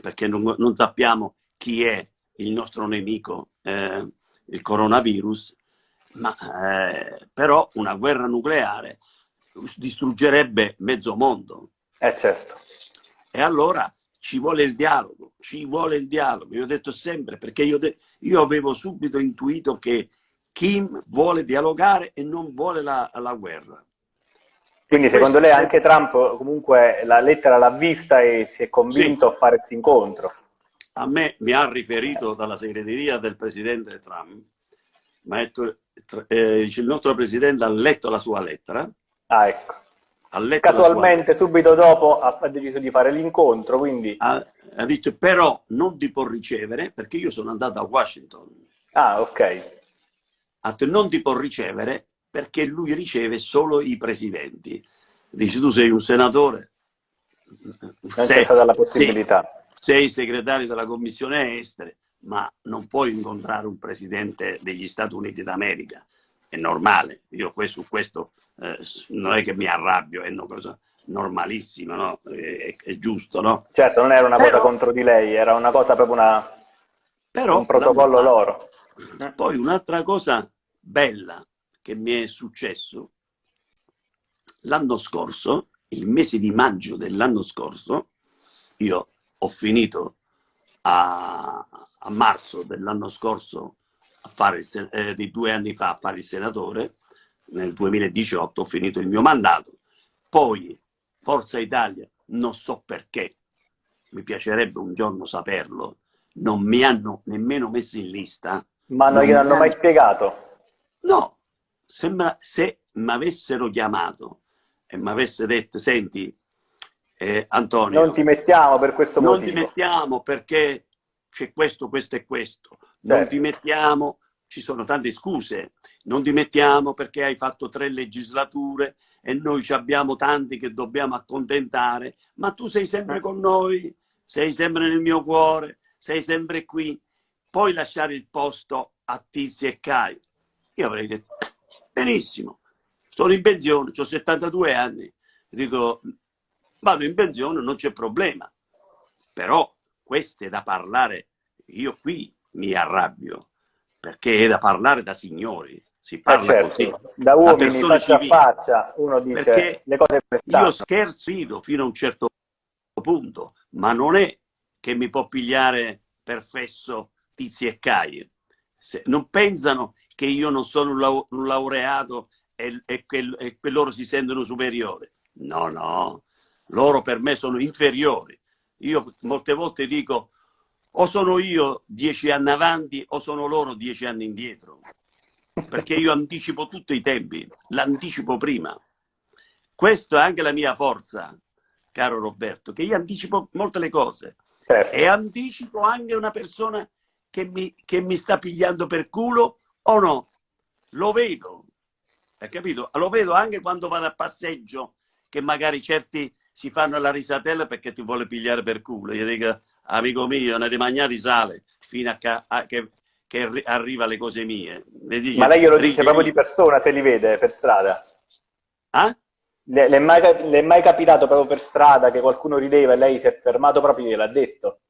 perché non, non sappiamo chi è il nostro nemico, eh, il coronavirus, ma eh, però una guerra nucleare distruggerebbe mezzo mondo. Eh certo. E allora ci vuole il dialogo, ci vuole il dialogo. Io ho detto sempre, perché io, io avevo subito intuito che Kim vuole dialogare e non vuole la, la guerra. Quindi secondo lei anche Trump comunque la lettera l'ha vista e si è convinto sì. a fare questo incontro? A me mi ha riferito dalla segreteria del presidente Trump, ha detto, eh, il nostro presidente ha letto la sua lettera Ah, ecco. Casualmente, sua... subito dopo, ha deciso di fare l'incontro, quindi... Ha, ha, detto, però non ti può ricevere, perché io sono andato a Washington. Ah, ok. Ha detto, non ti può ricevere, perché lui riceve solo i presidenti. Dice, tu sei un senatore. Sei. Sei, sei segretario della Commissione Estere, ma non puoi incontrare un presidente degli Stati Uniti d'America è normale, io su questo eh, non è che mi arrabbio, è cosa, normalissima, no? È, è, giusto, no? Certo, non era una Però... cosa contro di lei, era una cosa proprio una... Però, un protocollo loro. Poi un'altra cosa bella che mi è successo l'anno scorso, il mese di maggio dell'anno scorso, io ho finito a, a marzo dell'anno scorso, a fare il, eh, di due anni fa, a fare il senatore, nel 2018 ho finito il mio mandato, poi Forza Italia, non so perché, mi piacerebbe un giorno saperlo, non mi hanno nemmeno messo in lista. Ma non gliel'hanno hanno... mai spiegato? No, sembra se mi avessero chiamato e mi avesse detto, senti, eh, Antonio... Non ti mettiamo per questo non motivo. Non ti mettiamo perché c'è questo, questo e questo. Non certo. ti mettiamo, ci sono tante scuse. Non ti mettiamo perché hai fatto tre legislature e noi abbiamo tanti che dobbiamo accontentare, ma tu sei sempre con noi, sei sempre nel mio cuore, sei sempre qui. Puoi lasciare il posto a Tizi e Cai. Io avrei detto, benissimo, sono in pensione, ho 72 anni. Dico, vado in pensione, non c'è problema. Però questo è da parlare, io qui mi arrabbio, perché è da parlare da signori, si eh, parla eh certo. così. Da uomini, da faccia a faccia, uno dice perché le cose Io scherzo fino a un certo punto, ma non è che mi può pigliare per fesso tizi e cai. Se, non pensano che io non sono un laureato e, e, che, e che loro si sentono superiori. No, no, loro per me sono inferiori. Io molte volte dico o sono io dieci anni avanti o sono loro dieci anni indietro, perché io anticipo tutti i tempi, l'anticipo prima. Questa è anche la mia forza, caro Roberto, che io anticipo molte le cose certo. e anticipo anche una persona che mi, che mi sta pigliando per culo o no. Lo vedo, hai capito? Lo vedo anche quando vado a passeggio, che magari certi si fanno la risatella perché ti vuole pigliare per culo. Io dico, amico mio, ne magnati sale fino a, a che, che, arriva le cose mie. Dice, Ma lei glielo dice proprio di persona se li vede per strada? Ah? Le, le, è mai, le, è mai, capitato proprio per strada che qualcuno rideva e lei si è fermato proprio e gliel'ha detto?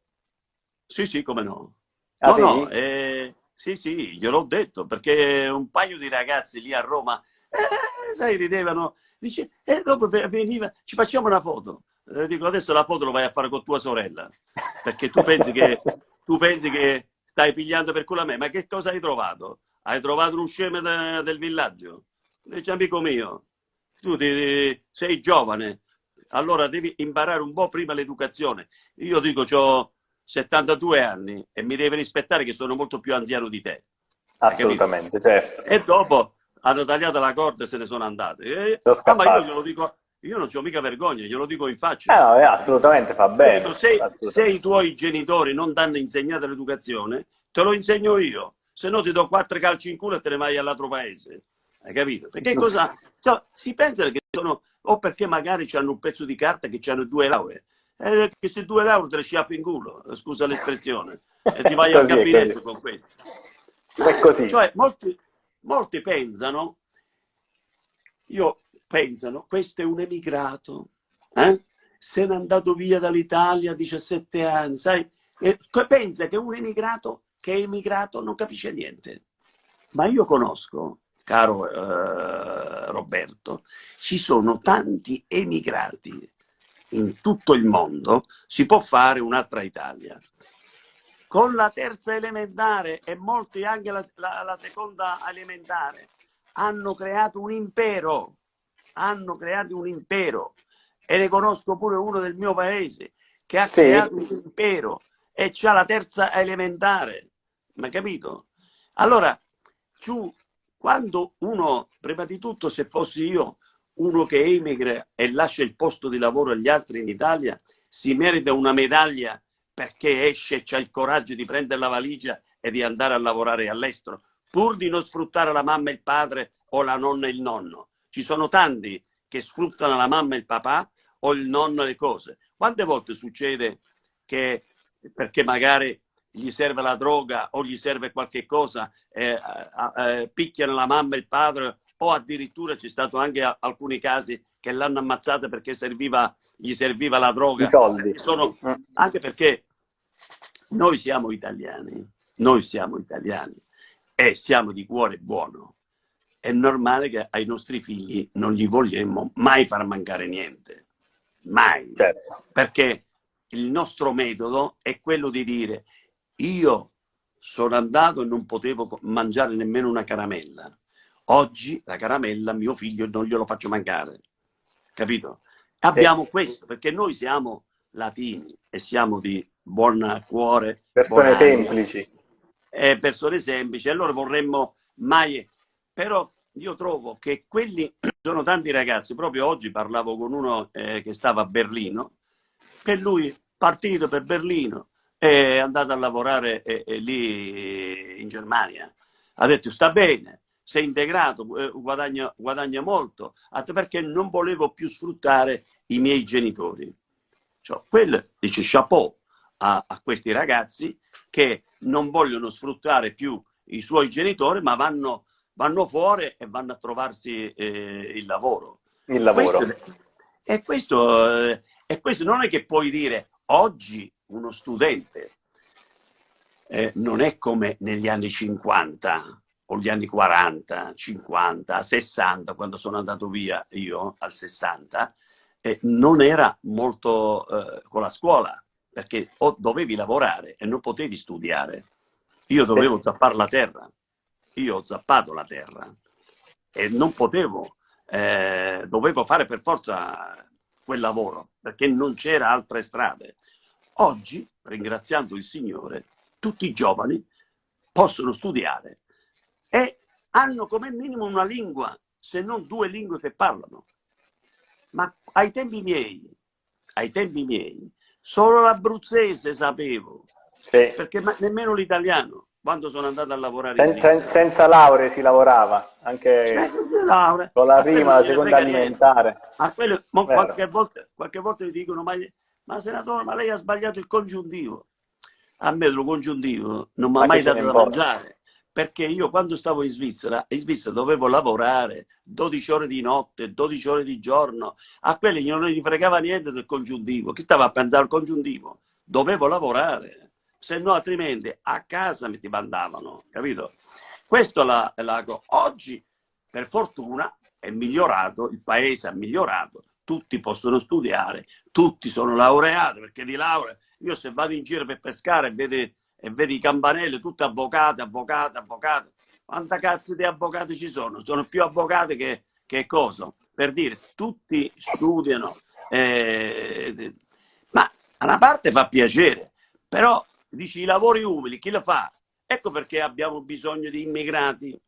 Sì, sì, come no. Ah, no, sì? no, eh, sì, sì, gliel'ho detto, perché un paio di ragazzi lì a Roma, eh, sai, ridevano, dice, e dopo veniva, ci facciamo una foto. Eh, dico, adesso la foto lo vai a fare con tua sorella, perché tu pensi che, <laughs> tu pensi che stai pigliando per culo a me, ma che cosa hai trovato? Hai trovato un scemo de, del villaggio? Dice, amico mio, tu ti, sei giovane, allora devi imparare un po' prima l'educazione. Io dico, ho 72 anni e mi devi rispettare che sono molto più anziano di te. Assolutamente, certo. E dopo hanno tagliato la corda e se ne sono andate. E, ah, ma io glielo dico, io non ho mica vergogna, glielo dico in faccia. Eh no, eh, assolutamente fa bene. Dico, se, assolutamente. se, i tuoi genitori non ti hanno insegnato l'educazione, te lo insegno io. Se no ti do quattro calci in culo e te ne vai all'altro paese. Hai capito? Perché cosa... Cioè, si pensa che sono... O perché magari hanno un pezzo di carta che hanno due lauree. Eh, che se due lauree te le sciaffi in culo, scusa l'espressione. E ti vai <laughs> al gabinetto con questo. È così. Cioè, molti, molti pensano... Io pensano, questo è un emigrato, eh? se n'è andato via dall'Italia a 17 anni, sai? E pensa che un emigrato che è emigrato non capisce niente. Ma io conosco, caro eh, Roberto, ci sono tanti emigrati in tutto il mondo, si può fare un'altra Italia. Con la terza elementare e molti anche la, la, la seconda elementare hanno creato un impero hanno creato un impero e ne conosco pure uno del mio paese che ha sì. creato un impero e c'ha la terza elementare, ma capito? Allora, tu, quando uno, prima di tutto, se fossi io, uno che emigra e lascia il posto di lavoro agli altri in Italia, si merita una medaglia perché esce e ha il coraggio di prendere la valigia e di andare a lavorare all'estero, pur di non sfruttare la mamma e il padre o la nonna e il nonno. Ci sono tanti che sfruttano la mamma e il papà o il nonno e le cose. Quante volte succede che perché magari gli serve la droga o gli serve qualche cosa, eh, eh, picchiano la mamma e il padre o addirittura c'è stato anche alcuni casi che l'hanno ammazzata perché serviva, gli serviva la droga. I soldi. Sono, anche perché noi siamo italiani, noi siamo italiani e siamo di cuore buono. È normale che ai nostri figli non gli vogliamo mai far mancare niente. Mai. Certo. Perché il nostro metodo è quello di dire io sono andato e non potevo mangiare nemmeno una caramella. Oggi la caramella mio figlio non glielo faccio mancare. Capito? Abbiamo sì. questo, perché noi siamo latini e siamo di buon cuore. Persone semplici. Eh, persone semplici. Allora vorremmo mai... Però io trovo che quelli <clears throat> sono tanti ragazzi. Proprio oggi parlavo con uno eh, che stava a Berlino, che lui partito per Berlino, è andato a lavorare eh, eh, lì in Germania. Ha detto sta bene, sei integrato, eh, guadagna, guadagna molto, perché non volevo più sfruttare i miei genitori. Cioè, quello dice chapeau a, a, questi ragazzi che non vogliono sfruttare più i suoi genitori, ma vanno, vanno fuori e vanno a trovarsi eh, il lavoro. Il lavoro. Questo, e, questo, eh, e questo non è che puoi dire oggi uno studente eh, non è come negli anni 50 o gli anni 40, 50, 60, quando sono andato via io al 60, eh, non era molto eh, con la scuola, perché o dovevi lavorare e non potevi studiare. Io dovevo zappare la terra, io ho zappato la terra e non potevo, eh, dovevo fare per forza quel lavoro, perché non c'era altre strade. Oggi, ringraziando il Signore, tutti i giovani possono studiare e hanno come minimo una lingua, se non due lingue che parlano. Ma ai tempi miei, ai tempi miei, solo l'abruzzese sapevo, sì. perché nemmeno l'italiano quando sono andato a lavorare senza, senza lauree si lavorava anche lauree. con la prima la seconda alimentare. A quello, qualche, volta, qualche volta mi dicono ma, ma senatore ma lei ha sbagliato il congiuntivo? A me lo congiuntivo non mi ha mai dato da mangiare perché io quando stavo in Svizzera, in Svizzera dovevo lavorare 12 ore di notte, 12 ore di giorno, a quelli non gli fregava niente del congiuntivo, chi stava a pensare al congiuntivo? Dovevo lavorare, se no altrimenti a casa mi ti mandavano, capito? Questo è l'ago. Oggi, per fortuna, è migliorato, il paese è migliorato, tutti possono studiare, tutti sono laureati, perché di laurea, io se vado in giro per pescare e vedo e vedi i campanelli, tutti avvocati, avvocati, avvocati. Quanta cazzo di avvocati ci sono? Sono più avvocati che, che cosa? Per dire, tutti studiano, eh, ma a una parte fa piacere, però dici i lavori umili, chi lo fa? Ecco perché abbiamo bisogno di immigrati.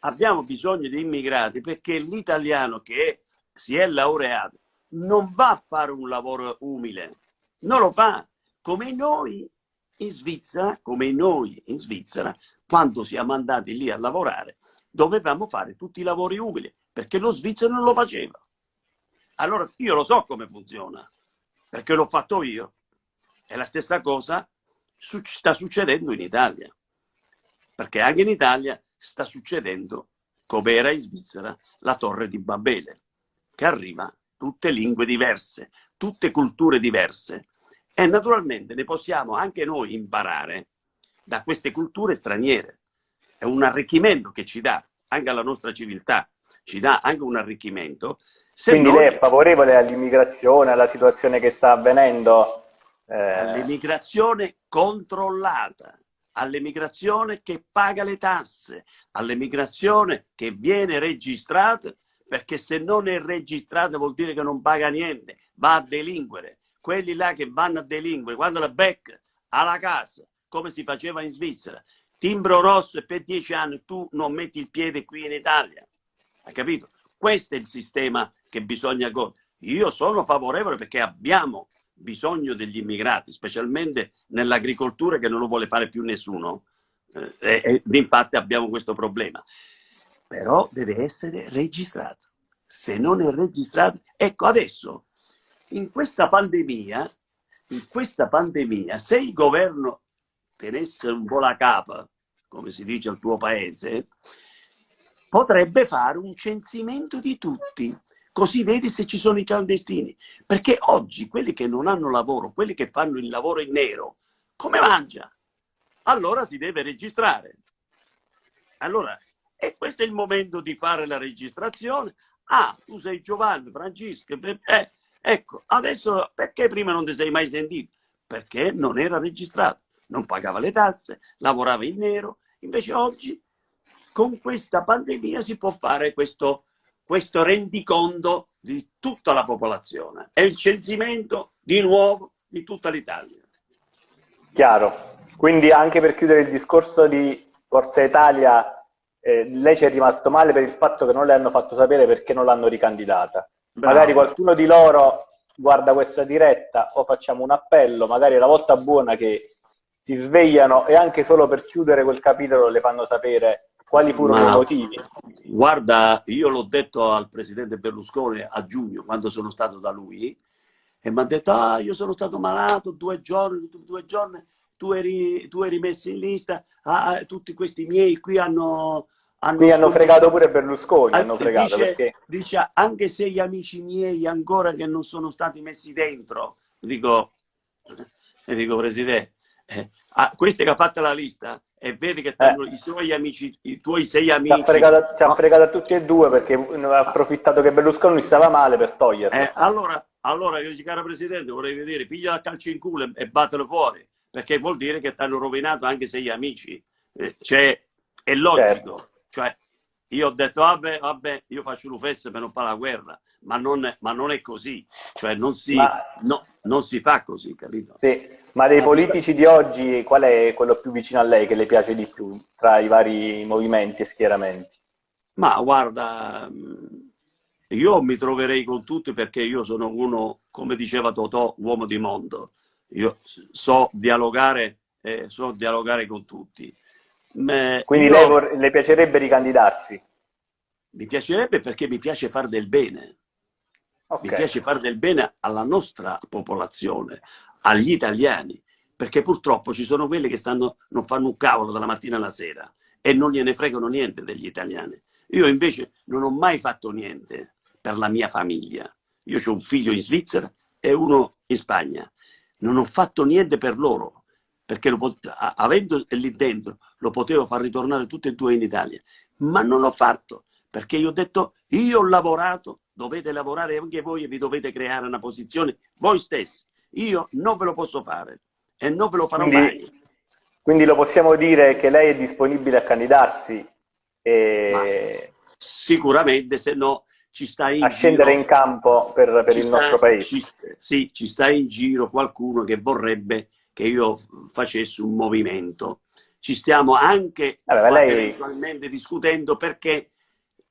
Abbiamo bisogno di immigrati perché l'italiano che si è laureato non va a fare un lavoro umile, non lo fa, come noi in Svizzera, come noi in Svizzera, quando siamo andati lì a lavorare, dovevamo fare tutti i lavori umili, perché lo svizzero non lo faceva. Allora io lo so come funziona, perché l'ho fatto io. E la stessa cosa sta succedendo in Italia, perché anche in Italia sta succedendo, come era in Svizzera, la torre di Babele, che arriva tutte lingue diverse, tutte culture diverse, e naturalmente ne possiamo anche noi imparare da queste culture straniere. È un arricchimento che ci dà anche alla nostra civiltà, ci dà anche un arricchimento. Se Quindi noi... lei è favorevole all'immigrazione, alla situazione che sta avvenendo? Eh... All'immigrazione controllata, all'immigrazione che paga le tasse, all'immigrazione che viene registrata, perché se non è registrata vuol dire che non paga niente, va a delinquere quelli là che vanno a delinquere, quando la becca alla casa, come si faceva in Svizzera, timbro rosso e per dieci anni tu non metti il piede qui in Italia. Hai capito? Questo è il sistema che bisogna... Io sono favorevole perché abbiamo bisogno degli immigrati, specialmente nell'agricoltura che non lo vuole fare più nessuno. Eh, e, e infatti abbiamo questo problema. Però deve essere registrato. Se non è registrato, ecco adesso in questa pandemia, in questa pandemia, se il governo tenesse un po' la capa, come si dice al tuo paese, potrebbe fare un censimento di tutti, così vedi se ci sono i clandestini. Perché oggi quelli che non hanno lavoro, quelli che fanno il lavoro in nero, come mangia? Allora si deve registrare. Allora, e questo è il momento di fare la registrazione. Ah, tu sei Giovanni, Francesco, eh, ecco, adesso perché prima non ti sei mai sentito? Perché non era registrato, non pagava le tasse, lavorava in nero. Invece oggi, con questa pandemia, si può fare questo, questo rendiconto di tutta la popolazione. È il censimento di nuovo di tutta l'Italia. Chiaro. Quindi anche per chiudere il discorso di Forza Italia, eh, lei ci è rimasto male per il fatto che non le hanno fatto sapere perché non l'hanno ricandidata. Bravo. Magari qualcuno di loro guarda questa diretta o facciamo un appello, magari è la volta buona che si svegliano e anche solo per chiudere quel capitolo le fanno sapere quali furono Ma, i motivi. Guarda, io l'ho detto al presidente Berlusconi a giugno, quando sono stato da lui, e mi ha detto, ah, io sono stato malato due giorni, due giorni, tu eri, tu eri messo in lista, ah, ah tutti questi miei qui hanno... hanno Mi hanno fregato pure Berlusconi, ah, hanno fregato dice, perché... dice, anche se gli amici miei ancora che non sono stati messi dentro, dico, e <laughs> dico Presidente, eh, ah, questi che ha fatto la lista e vedi che eh. i suoi amici, i tuoi sei amici... Ci ha fregato, ci ha fregato a tutti e due perché ha approfittato che Berlusconi stava male per toglierlo. Eh, allora, allora io dico, cara Presidente, vorrei vedere, piglia la calcio in culo e battelo fuori perché vuol dire che ti hanno rovinato anche se gli amici. Eh, cioè, è logico. Certo. Cioè, io ho detto, vabbè, vabbè, io faccio l'UFES per non fare la guerra, ma non, ma non è così. Cioè, non si, ma... no, non si fa così, capito? Sì, ma dei politici di oggi, qual è quello più vicino a lei che le piace di più tra i vari movimenti e schieramenti? Ma guarda, io mi troverei con tutti perché io sono uno, come diceva Totò, uomo di mondo io so dialogare, eh, so dialogare con tutti. Ma Quindi io, lei le piacerebbe ricandidarsi? Mi piacerebbe perché mi piace fare del bene. Okay. Mi piace fare del bene alla nostra popolazione, agli italiani, perché purtroppo ci sono quelli che stanno, non fanno un cavolo dalla mattina alla sera e non gliene fregano niente degli italiani. Io invece non ho mai fatto niente per la mia famiglia. Io ho un figlio in Svizzera e uno in Spagna non ho fatto niente per loro, perché avendo lì dentro lo potevo far ritornare tutti e due in Italia, ma non l'ho fatto, perché io ho detto, io ho lavorato, dovete lavorare anche voi e vi dovete creare una posizione voi stessi. Io non ve lo posso fare e non ve lo farò quindi, mai. Quindi lo possiamo dire che lei è disponibile a candidarsi? E... Sicuramente, se no ci sta in a scendere giro, in campo per, per il sta, nostro paese. Ci, sì, ci sta in giro qualcuno che vorrebbe che io facessi un movimento. Ci stiamo anche allora, lei... eventualmente discutendo perché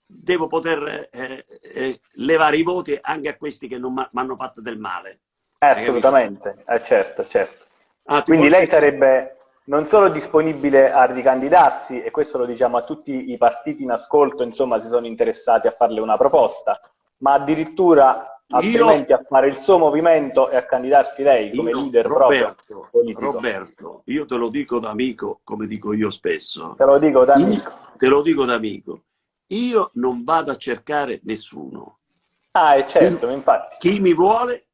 devo poter eh, eh, levare i voti anche a questi che non mi hanno fatto del male. Eh, assolutamente, eh, certo, certo. Ah, Quindi lei sarebbe non solo disponibile a ricandidarsi, e questo lo diciamo a tutti i partiti in ascolto, insomma, si sono interessati a farle una proposta, ma addirittura altrimenti io, a fare il suo movimento e a candidarsi lei come io, leader Roberto. Roberto, io te lo dico da amico, come dico io spesso. Te lo dico da amico. te lo dico da amico. Io non vado a cercare nessuno. Ah, è certo, chi, infatti. Chi mi vuole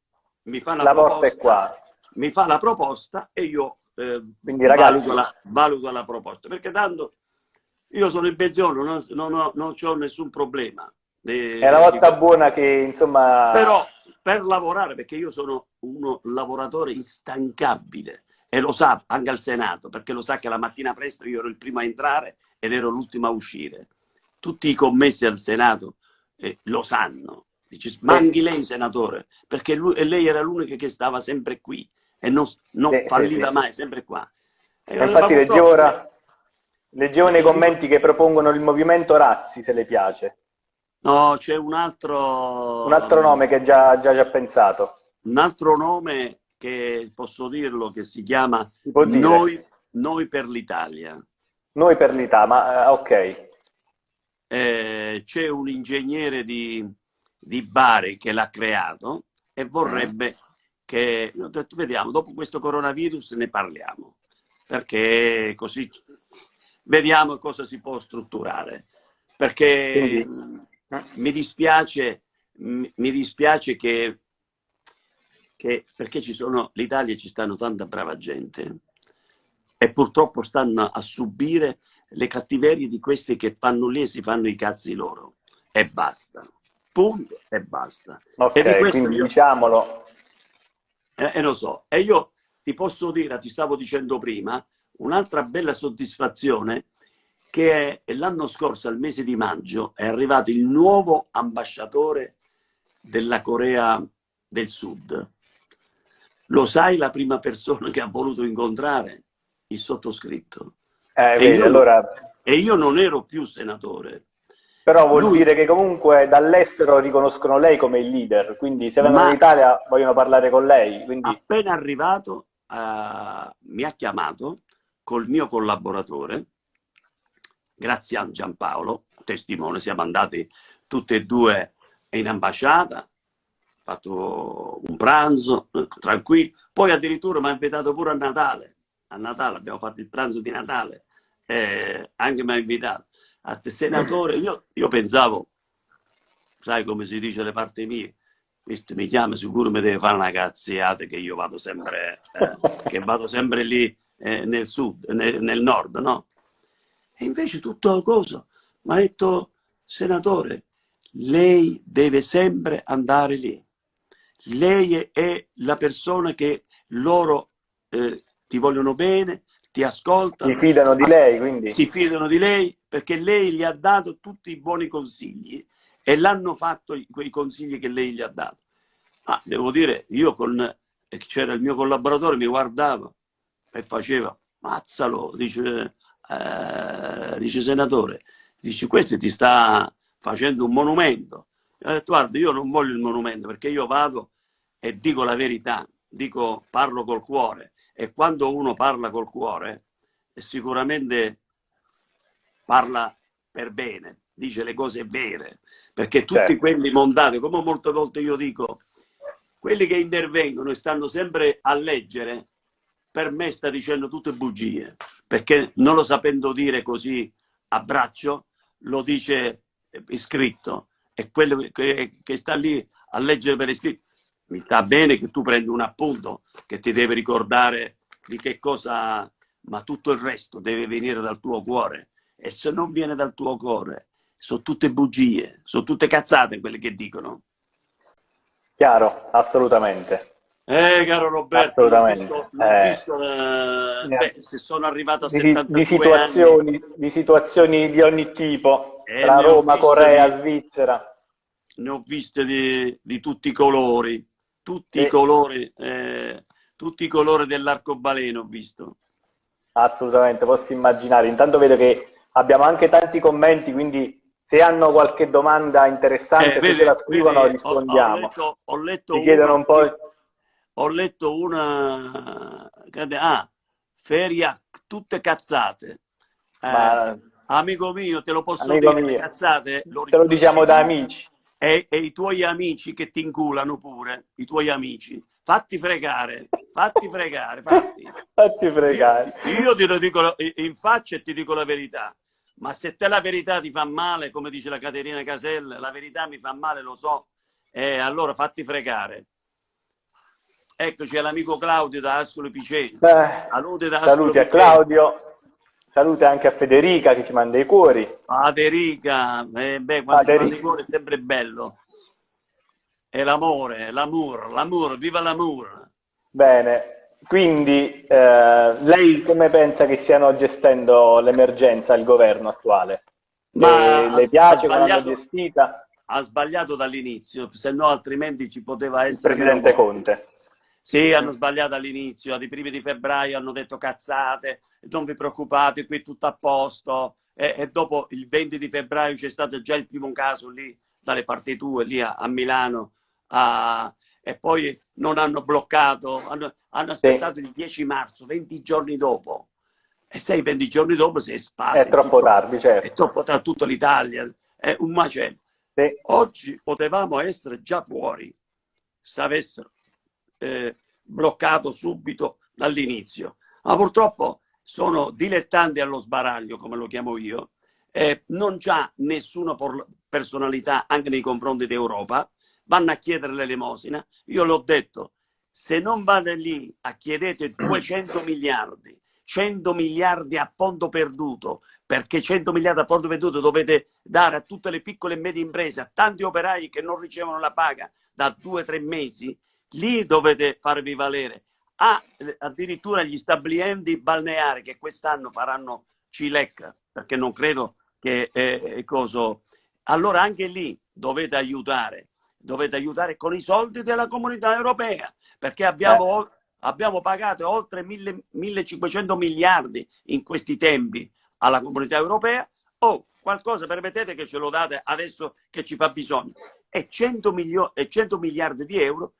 mi fa una la proposta. Porta è qua. Mi fa la proposta e io eh, Quindi, ragazzi... valuto, la, valuto, la, proposta. Perché tanto io sono in pensione, non, non, ho, non ho nessun problema. Eh, è una volta buona che insomma... Però per lavorare, perché io sono uno lavoratore instancabile e lo sa anche al Senato, perché lo sa che la mattina presto io ero il primo a entrare ed ero l'ultimo a uscire. Tutti i commessi al Senato eh, lo sanno. Dice, manchi lei, senatore, perché lui, lei era l'unica che stava sempre qui e non, non sì, falliva sì, mai, sempre qua. E infatti leggevo ora, leggevo nei commenti che propongono il movimento Razzi, se le piace. No, c'è un altro... Un altro nome che già, già, già pensato. Un altro nome che posso dirlo, che si chiama si Noi, Noi, per l'Italia. Noi per l'Italia, ma uh, ok. Eh, c'è un ingegnere di, di Bari che l'ha creato e vorrebbe che ho detto vediamo, dopo questo coronavirus ne parliamo, perché così vediamo cosa si può strutturare. perché Quindi... mi dispiace, mi dispiace che, che perché ci sono, l'Italia ci stanno tanta brava gente e purtroppo stanno a subire le cattiverie di questi che fanno lì e si fanno i cazzi loro. E basta. Punto. E basta. Ok e quindi io... diciamolo. E, e lo so. E io ti posso dire ti stavo dicendo prima un'altra bella soddisfazione che l'anno scorso, al mese di maggio, è arrivato il nuovo ambasciatore della Corea del Sud. Lo sai la prima persona che ha voluto incontrare? Il sottoscritto. Eh, e, io, allora... e, io, non ero più senatore. Però vuol Lui... dire che comunque dall'estero riconoscono lei come il leader, quindi se vengono Ma... in Italia vogliono parlare con lei. Quindi... Appena arrivato uh, mi ha chiamato col mio collaboratore, grazie a Giampaolo, testimone, siamo andati tutti e due in ambasciata, fatto un pranzo tranquillo, poi addirittura mi ha invitato pure a Natale, a Natale abbiamo fatto il pranzo di Natale, eh, anche mi ha invitato. A senatore, io, io pensavo, sai come si dice le parti mie, questo mi chiama sicuro mi deve fare una cazziata che io vado sempre, eh, che vado sempre lì eh, nel sud, nel, nel nord, no? E invece tutto cosa? Mi ha detto, senatore, lei deve sempre andare lì. Lei è la persona che loro eh, ti vogliono bene, ti ascoltano. Si fidano di lei, quindi. Si fidano di lei perché lei gli ha dato tutti i buoni consigli e l'hanno fatto quei consigli che lei gli ha dato. Ah, devo dire, io con eh, c'era il mio collaboratore, mi guardava e faceva, mazzalo, dice, eh, dice senatore, dice questo ti sta facendo un monumento. E ho detto guarda io non voglio il monumento perché io vado e dico la verità, dico parlo col cuore e quando uno parla col cuore sicuramente parla per bene, dice le cose vere, perché tutti certo. quelli montati, come molte volte io dico, quelli che intervengono e stanno sempre a leggere per me sta dicendo tutte bugie, perché non lo sapendo dire così a braccio, lo dice iscritto. E quello che, che sta lì a leggere per iscritto, mi sta bene che tu prendi un appunto, che ti deve ricordare di che cosa, ma tutto il resto deve venire dal tuo cuore. E se non viene dal tuo cuore, sono tutte bugie, sono tutte cazzate quelle che dicono. Chiaro, assolutamente. Eh, caro Roberto, visto, eh. visto, eh, beh, se sono arrivato a di, 72 di situazioni, anni, di situazioni di ogni tipo, eh, tra Roma, Corea, di, Svizzera. Ne ho viste di, di tutti i colori, tutti i colori, eh, tutti i colori dell'arcobaleno ho visto. Assolutamente, posso immaginare. Intanto vedo che abbiamo anche tanti commenti, quindi se hanno qualche domanda interessante, eh, se vede, la scrivono, vede, rispondiamo. Ho, ho letto, ho letto Ti chiedono un po' ho letto una... Ah, feria, tutte cazzate. Eh, Ma... Amico mio, te lo posso amico dire, mio. cazzate? Lo te lo diciamo da amici. E, e, i tuoi amici che ti inculano pure, i tuoi amici. Fatti fregare, fatti fregare, fatti. <laughs> fatti fregare. Io, io te lo dico in faccia e ti dico la verità. Ma se te la verità ti fa male, come dice la Caterina Casella, la verità mi fa male, lo so, eh, allora fatti fregare. Eccoci all'amico Claudio da Ascolo Piceno. Eh, salute da Ascolo Saluti a Claudio, salute anche a Federica che ci manda i cuori. Federica, eh, beh, quando Federica. ci manda i cuori è sempre bello. È l'amore, l'amore, l'amore, viva l'amore. Bene, quindi eh, lei come pensa che stiano gestendo l'emergenza il governo attuale? Ma le, le piace come l'hanno gestita? Ha sbagliato dall'inizio, se no altrimenti ci poteva essere... Il Presidente Conte. Sì, hanno sbagliato all'inizio, ai primi di febbraio hanno detto cazzate, non vi preoccupate, qui è tutto a posto. E, e dopo il 20 di febbraio c'è stato già il primo caso lì, dalle parti tue, lì a, a Milano, a, e poi non hanno bloccato, hanno, hanno aspettato sì. il 10 marzo, 20 giorni dopo. E sei 20 giorni dopo sei spazio. È troppo tutto, tardi, certo. È troppo tardi, tutta l'Italia, è un macello. Sì. Oggi potevamo essere già fuori se avessero eh, bloccato subito dall'inizio. Ma purtroppo sono dilettanti allo sbaraglio, come lo chiamo io, eh, non c'ha nessuna personalità anche nei confronti d'Europa, vanno a chiedere l'elemosina. Io l'ho detto, se non vado lì a chiedete <clears throat> 200 miliardi, 100 miliardi a fondo perduto, perché 100 miliardi a fondo perduto dovete dare a tutte le piccole e medie imprese, a tanti operai che non ricevono la paga da due o tre mesi, lì dovete farvi valere. Ah, addirittura gli stabilimenti balneari che quest'anno faranno Cilecca, perché non credo che eh, coso. Allora anche lì dovete aiutare, dovete aiutare con i soldi della comunità europea, perché abbiamo, eh. abbiamo pagato oltre 1500 miliardi in questi tempi alla comunità europea. Oh, qualcosa permettete che ce lo date adesso che ci fa bisogno. E 100, milio- e 100 miliardi di euro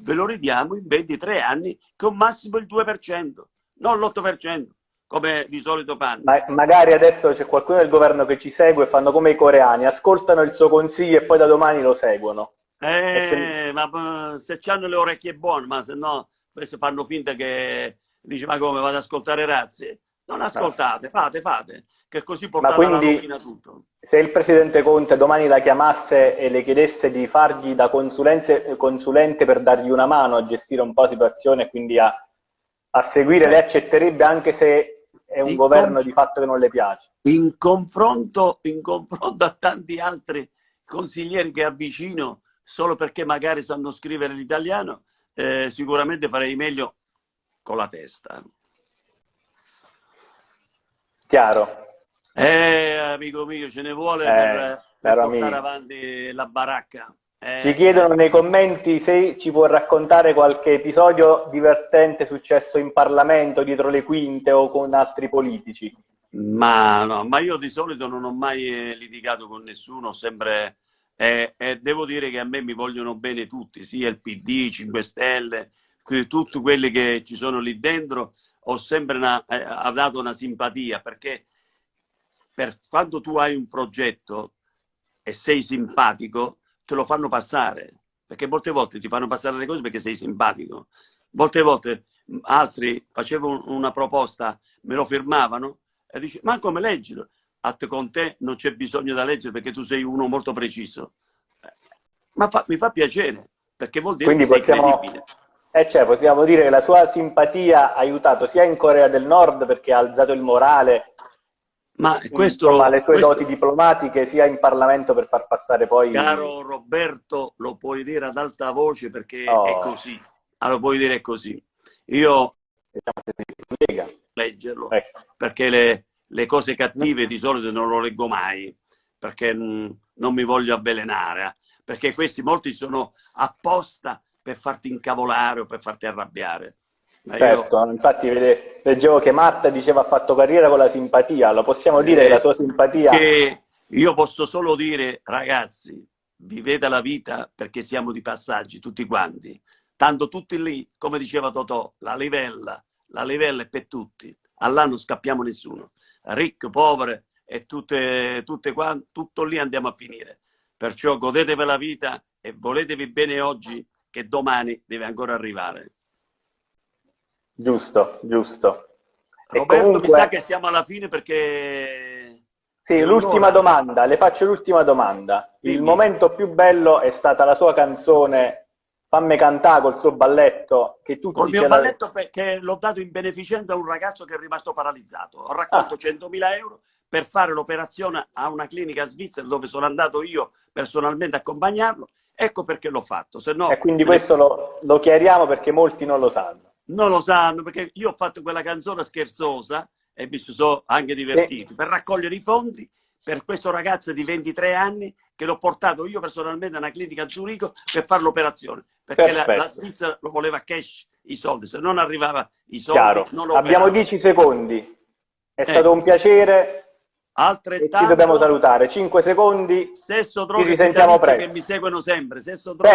ve lo ridiamo in 23 anni con massimo il 2%, non l'8% come di solito fanno. Ma magari adesso c'è qualcuno del governo che ci segue, fanno come i coreani, ascoltano il suo consiglio e poi da domani lo seguono. Eh, se... ma se hanno le orecchie buone, ma se no fanno finta che dice ma come vado ad ascoltare razzi? Non ascoltate, fate, fate, che così portate quindi, la rovina tutto. Se il presidente Conte domani la chiamasse e le chiedesse di fargli da consulente per dargli una mano a gestire un po' la situazione e quindi a, a seguire, lei accetterebbe anche se è un in governo di fatto che non le piace. In confronto, in confronto a tanti altri consiglieri che avvicino solo perché magari sanno scrivere l'italiano, eh, sicuramente farei meglio con la testa. Chiaro. Eh, amico mio, ce ne vuole eh, per, per portare amico. avanti la baracca. Eh, ci chiedono nei commenti se ci può raccontare qualche episodio divertente successo in Parlamento, dietro le quinte o con altri politici. Ma no, ma io di solito non ho mai eh, litigato con nessuno, sempre... Eh, eh, devo dire che a me mi vogliono bene tutti, sia il PD, 5 Stelle, tutti quelli che ci sono lì dentro, ho sempre una, eh, ha dato una simpatia, perché per quando tu hai un progetto e sei simpatico, te lo fanno passare, perché molte volte ti fanno passare le cose perché sei simpatico. Molte volte altri facevano una proposta, me lo firmavano e dici, ma come leggilo? A te con te non c'è bisogno da leggere perché tu sei uno molto preciso. Ma fa, mi fa piacere, perché vuol dire Quindi che possiamo... sei credibile. Eh cioè, possiamo dire che la sua simpatia ha aiutato sia in Corea del Nord perché ha alzato il morale ma questo, Insomma, le sue questo, doti diplomatiche sia in Parlamento per far passare poi... Caro Roberto, lo puoi dire ad alta voce perché oh. è così. Ah, lo puoi dire così. Io leggerlo ecco. perché le, le, cose cattive di solito non lo leggo mai perché mh, non mi voglio avvelenare eh. perché questi molti sono apposta per farti incavolare o per farti arrabbiare Certo, io... infatti vede, leggevo che Marta diceva ha fatto carriera con la simpatia, lo possiamo dire eh, la sua simpatia... Che io posso solo dire, ragazzi, vivete la vita perché siamo di passaggi tutti quanti. Tanto tutti lì, come diceva Totò, la livella, la livella è per tutti. Allà non scappiamo nessuno. Ricco, povero e tutte, tutte quante, tutto lì andiamo a finire. Perciò godetevi la vita e voletevi bene oggi che domani deve ancora arrivare. Giusto, giusto. Roberto, comunque... mi sa che siamo alla fine perché... Sì, l'ultima domanda, le faccio l'ultima domanda. Dimmi. Il momento più bello è stata la sua canzone Fammi cantare col suo balletto che tutti Col mio balletto la... che l'ho dato in beneficenza a un ragazzo che è rimasto paralizzato. Ho raccolto ah. 100.000 euro per fare l'operazione a una clinica svizzera dove sono andato io personalmente a accompagnarlo. Ecco perché l'ho fatto. No... E quindi questo lo, lo chiariamo perché molti non lo sanno non lo sanno perché io ho fatto quella canzone scherzosa e mi sono anche divertito per raccogliere i fondi per questo ragazzo di 23 anni che l'ho portato io personalmente a una clinica a Zurigo per fare l'operazione perché la, la, Svizzera lo voleva cash i soldi se non arrivava i soldi non abbiamo 10 secondi. È eh. stato un piacere altrettanto ci dobbiamo salutare. 5 secondi. Droga ci risentiamo presto che mi seguono sempre. Droga